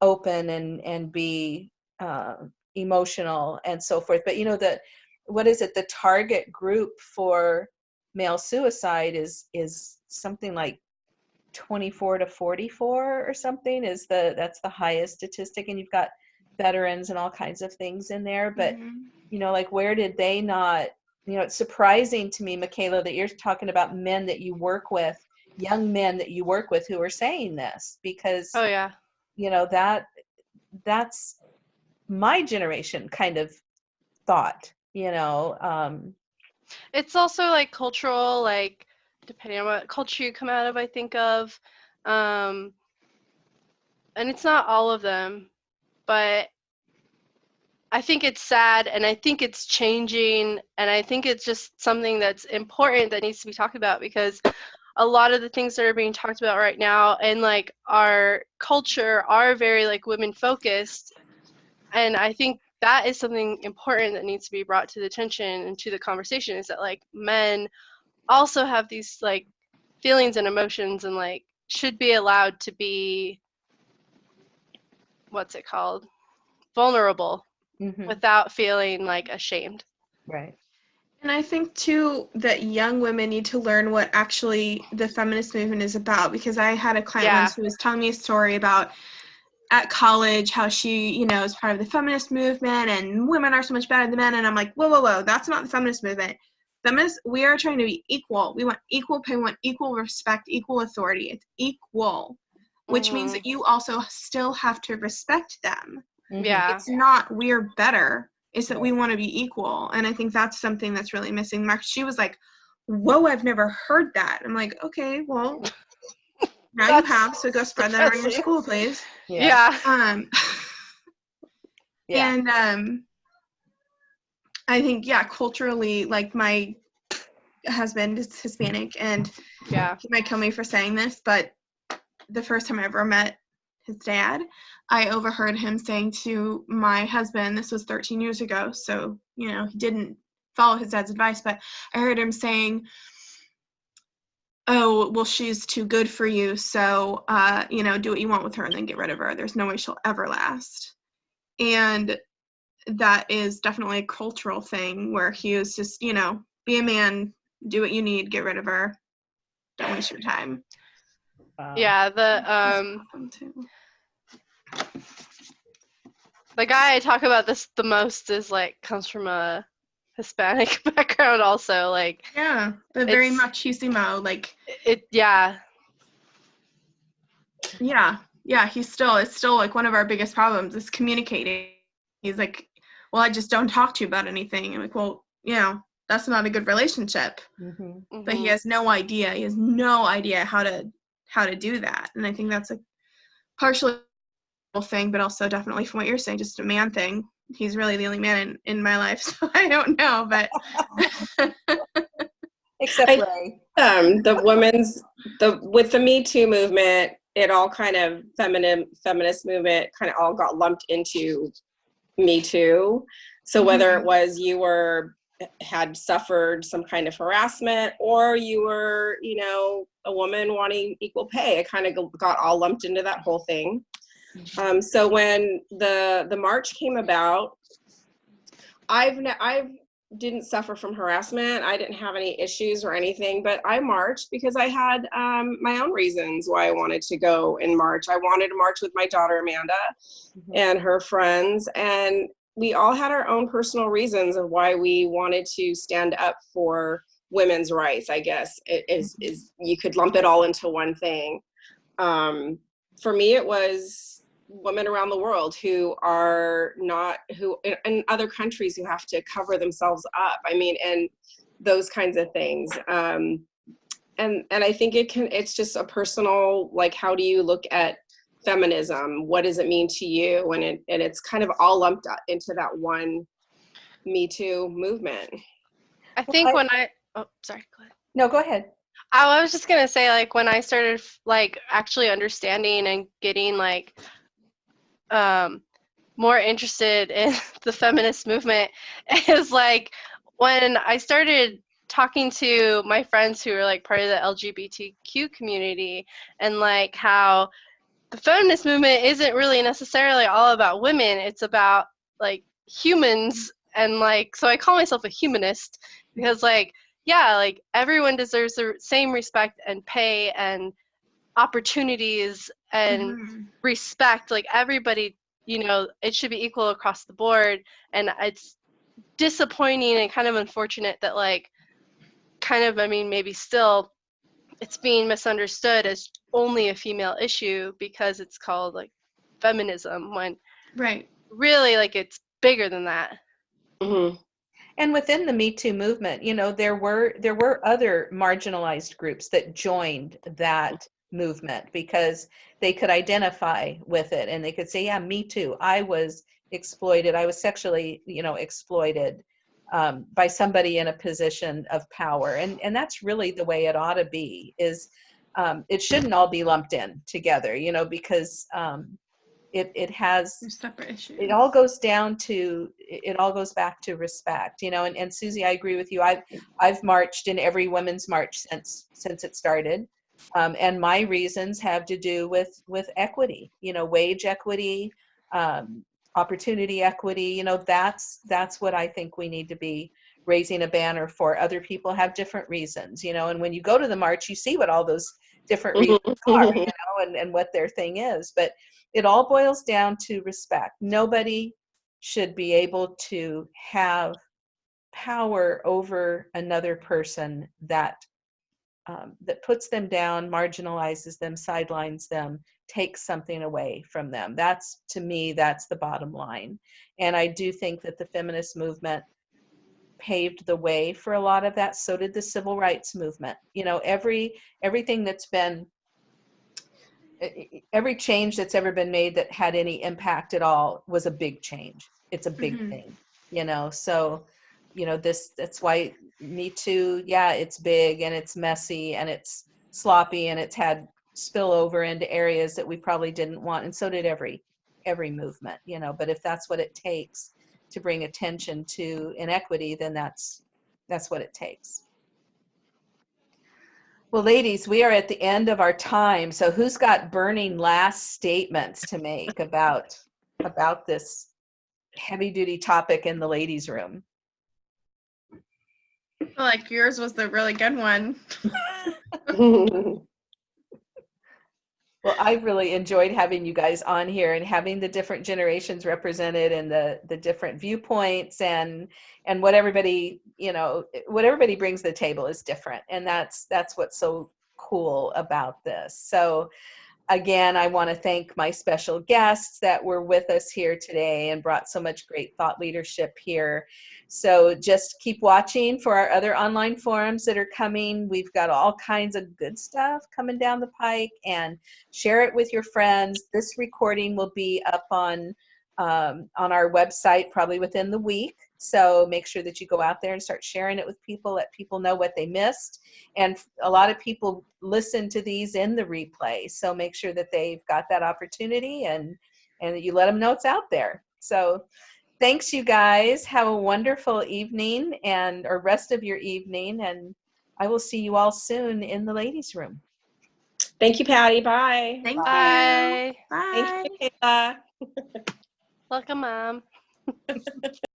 [SPEAKER 1] open and, and be uh, emotional and so forth? But, you know, that what is it? The target group for male suicide is is something like 24 to 44 or something is the that's the highest statistic and you've got veterans and all kinds of things in there but
[SPEAKER 3] Mhm.
[SPEAKER 1] you know like where did they not you know it's surprising to me michaela that you're talking about men that you work with young men that you work with who are saying this because
[SPEAKER 2] oh yeah.
[SPEAKER 1] you know that that's my generation kind of thought you know um
[SPEAKER 2] it's also like cultural like depending on what culture you come out of i think of um and it's not all of them but i think it's sad and i think it's changing and i think it's just something that's important that needs to be talked about because a lot of the things that are being talked about right now and like our culture are very like women focused and i think that is something important that needs to be brought to the attention and to the conversation is that like men also have these like feelings and emotions and like should be allowed to be what's it called? Vulnerable
[SPEAKER 1] mhm,
[SPEAKER 2] without feeling like ashamed.
[SPEAKER 1] Right
[SPEAKER 3] And I think too that young women need to learn what actually the feminist movement is about because I had a client
[SPEAKER 2] Yeah.
[SPEAKER 3] once who was telling me a story about at college how she, you know, is part of the feminist movement and women are so much better than men and I'm like, whoa, whoa, whoa, that's not the feminist movement. Feminists, we are trying to be equal. We want equal pay, we want equal respect, equal authority. It's equal, which means
[SPEAKER 2] Mhm.
[SPEAKER 3] that you also still have to respect them
[SPEAKER 2] yeah
[SPEAKER 3] it's not we're better it's that we want to be equal and i think that's something that's really missing. Mark she was like whoa i've never heard that. I'm like okay well now you have so go spread that around your school please.
[SPEAKER 2] Yeah,
[SPEAKER 3] um
[SPEAKER 1] yeah.
[SPEAKER 3] and um i think yeah culturally like my husband is hispanic and
[SPEAKER 2] yeah.
[SPEAKER 3] he might kill me for saying this, but the first time I ever met his dad, I overheard him saying to my husband, this was 13 years ago, so, you know, he didn't follow his dad's advice, but I heard him saying, oh, well, she's too good for you, so, uh, you know, do what you want with her and then get rid of her. There's no way she'll ever last. And that is definitely a cultural thing where he was just, you know, be a man, do what you need, get rid of her, don't waste your time.
[SPEAKER 1] Wow.
[SPEAKER 2] Yeah, the um
[SPEAKER 3] Them too.
[SPEAKER 2] The guy I talk about this the most is like comes from a Hispanic background also. Like
[SPEAKER 3] Yeah, but very
[SPEAKER 2] It's-
[SPEAKER 3] machismo. Like,
[SPEAKER 2] it yeah.
[SPEAKER 3] yeah, yeah. He's still. It's still like one of our biggest problems is communicating. He's like, well, I just don't talk to you about anything. I'm like, well, you know, that's not a good relationship.
[SPEAKER 1] Mhm.
[SPEAKER 3] But he
[SPEAKER 2] mhm.
[SPEAKER 3] has no idea. He has no idea how to how to do that. And I think that's a partially a thing, but also definitely from what you're saying, just a man thing. He's really the only man in, in my life, so I don't know. But
[SPEAKER 1] Except
[SPEAKER 3] I-
[SPEAKER 1] Ray.
[SPEAKER 5] um, the women's the with the Me Too movement, it all kind of feminine feminist movement kind of all got lumped into Me Too. So whether it was you were had suffered some kind of harassment or you were, you know, a woman wanting equal pay, it kind of got all lumped into that whole thing. Um, so when the the march came about, I've I've didn't suffer from harassment. I didn't have any issues or anything, but I marched because I had um, my own reasons why I wanted to go and march. I wanted to march with my daughter Amanda
[SPEAKER 1] Mhm.
[SPEAKER 5] and her friends, and we all had our own personal reasons of why we wanted to stand up for women's rights. I guess it is is you could lump it all into one thing. Um, for me, it was women around the world who are not who in, in other countries who have to cover themselves up i mean and those kinds of things um and and i think it can it's just a personal like how do you look at feminism what does it mean to you and it and it's kind of all lumped up into that one me too movement
[SPEAKER 2] I
[SPEAKER 1] Well,
[SPEAKER 2] think
[SPEAKER 1] I-
[SPEAKER 2] when I oh sorry, go ahead.
[SPEAKER 1] No, go ahead.
[SPEAKER 2] I was just gonna say like when I started like actually understanding and getting like um more interested in the feminist movement is like when I started talking to my friends who are like part of the LGBTQ community and like how the feminist movement isn't really necessarily all about women it's about like humans. And like so I call myself a humanist because like yeah like everyone deserves the same respect and pay and opportunities and
[SPEAKER 3] Mhm.
[SPEAKER 2] respect like everybody you know it should be equal across the board and it's disappointing and kind of unfortunate that like kind of i mean maybe still it's being misunderstood as only a female issue because it's called like feminism when
[SPEAKER 3] Right.
[SPEAKER 2] really like it's bigger than that
[SPEAKER 5] hmm
[SPEAKER 1] And within the Me Too movement, you know, there were there were other marginalized groups that joined that movement because they could identify with it and they could say, "Yeah, me too. I was exploited. I was sexually, you know, exploited um, by somebody in a position of power." And and that's really the way it ought to be. Is um, it shouldn't all be lumped in together, you know, because um, it it has
[SPEAKER 3] separate issues.
[SPEAKER 1] it all goes down to it it all goes back to respect you know and, and susie i agree with you i've i've marched in every women's march since since it started um, and my reasons have to do with with equity you know wage equity um, opportunity equity you know that's that's what i think we need to be raising a banner for. Other people have different reasons you know and when you go to the march you see what all those different reasons are you know and, and what their thing is. But it all boils down to respect. Nobody should be able to have power over another person that um, that puts them down, marginalizes them, sidelines them, takes something away from them. That's to me, that's the bottom line. And I do think that the feminist movement paved the way for a lot of that. So did the civil rights movement. You know, every everything that's been every change that's ever been made that had any impact at all was a big change. It's a big
[SPEAKER 3] Mhm.
[SPEAKER 1] thing, you know. So, you know, this that's why Me Too, yeah, it's big and it's messy and it's sloppy and it's had spillover into areas that we probably didn't want, and so did every every movement, you know. But if that's what it takes to bring attention to inequity, then that's that's what it takes. Well, ladies, we are at the end of our time. So who's got burning last statements to make about about this heavy duty topic in the ladies room?
[SPEAKER 3] I like yours was the really good one.
[SPEAKER 1] Well, I've really enjoyed having you guys on here and having the different generations represented and the the different viewpoints and and what everybody, you know, what everybody brings to the table is different. And that's that's what's so cool about this. So again, I want to thank my special guests that were with us here today and brought so much great thought leadership here. So just keep watching for our other online forums that are coming. We've got all kinds of good stuff coming down the pike and share it with your friends. This recording will be up on um, on our website probably within the week. So make sure that you go out there and start sharing it with people, let people know what they missed. And a lot of people listen to these in the replay. So make sure that they've got that opportunity and, and that you let them know it's out there. So thanks you guys. Have a wonderful evening and or rest of your evening. And I will see you all soon in the ladies room.
[SPEAKER 5] Thank you, Patty. Bye.
[SPEAKER 3] Thank
[SPEAKER 2] Bye.
[SPEAKER 3] you. Bye.
[SPEAKER 5] Thank you, Kayla.
[SPEAKER 2] Welcome, mom.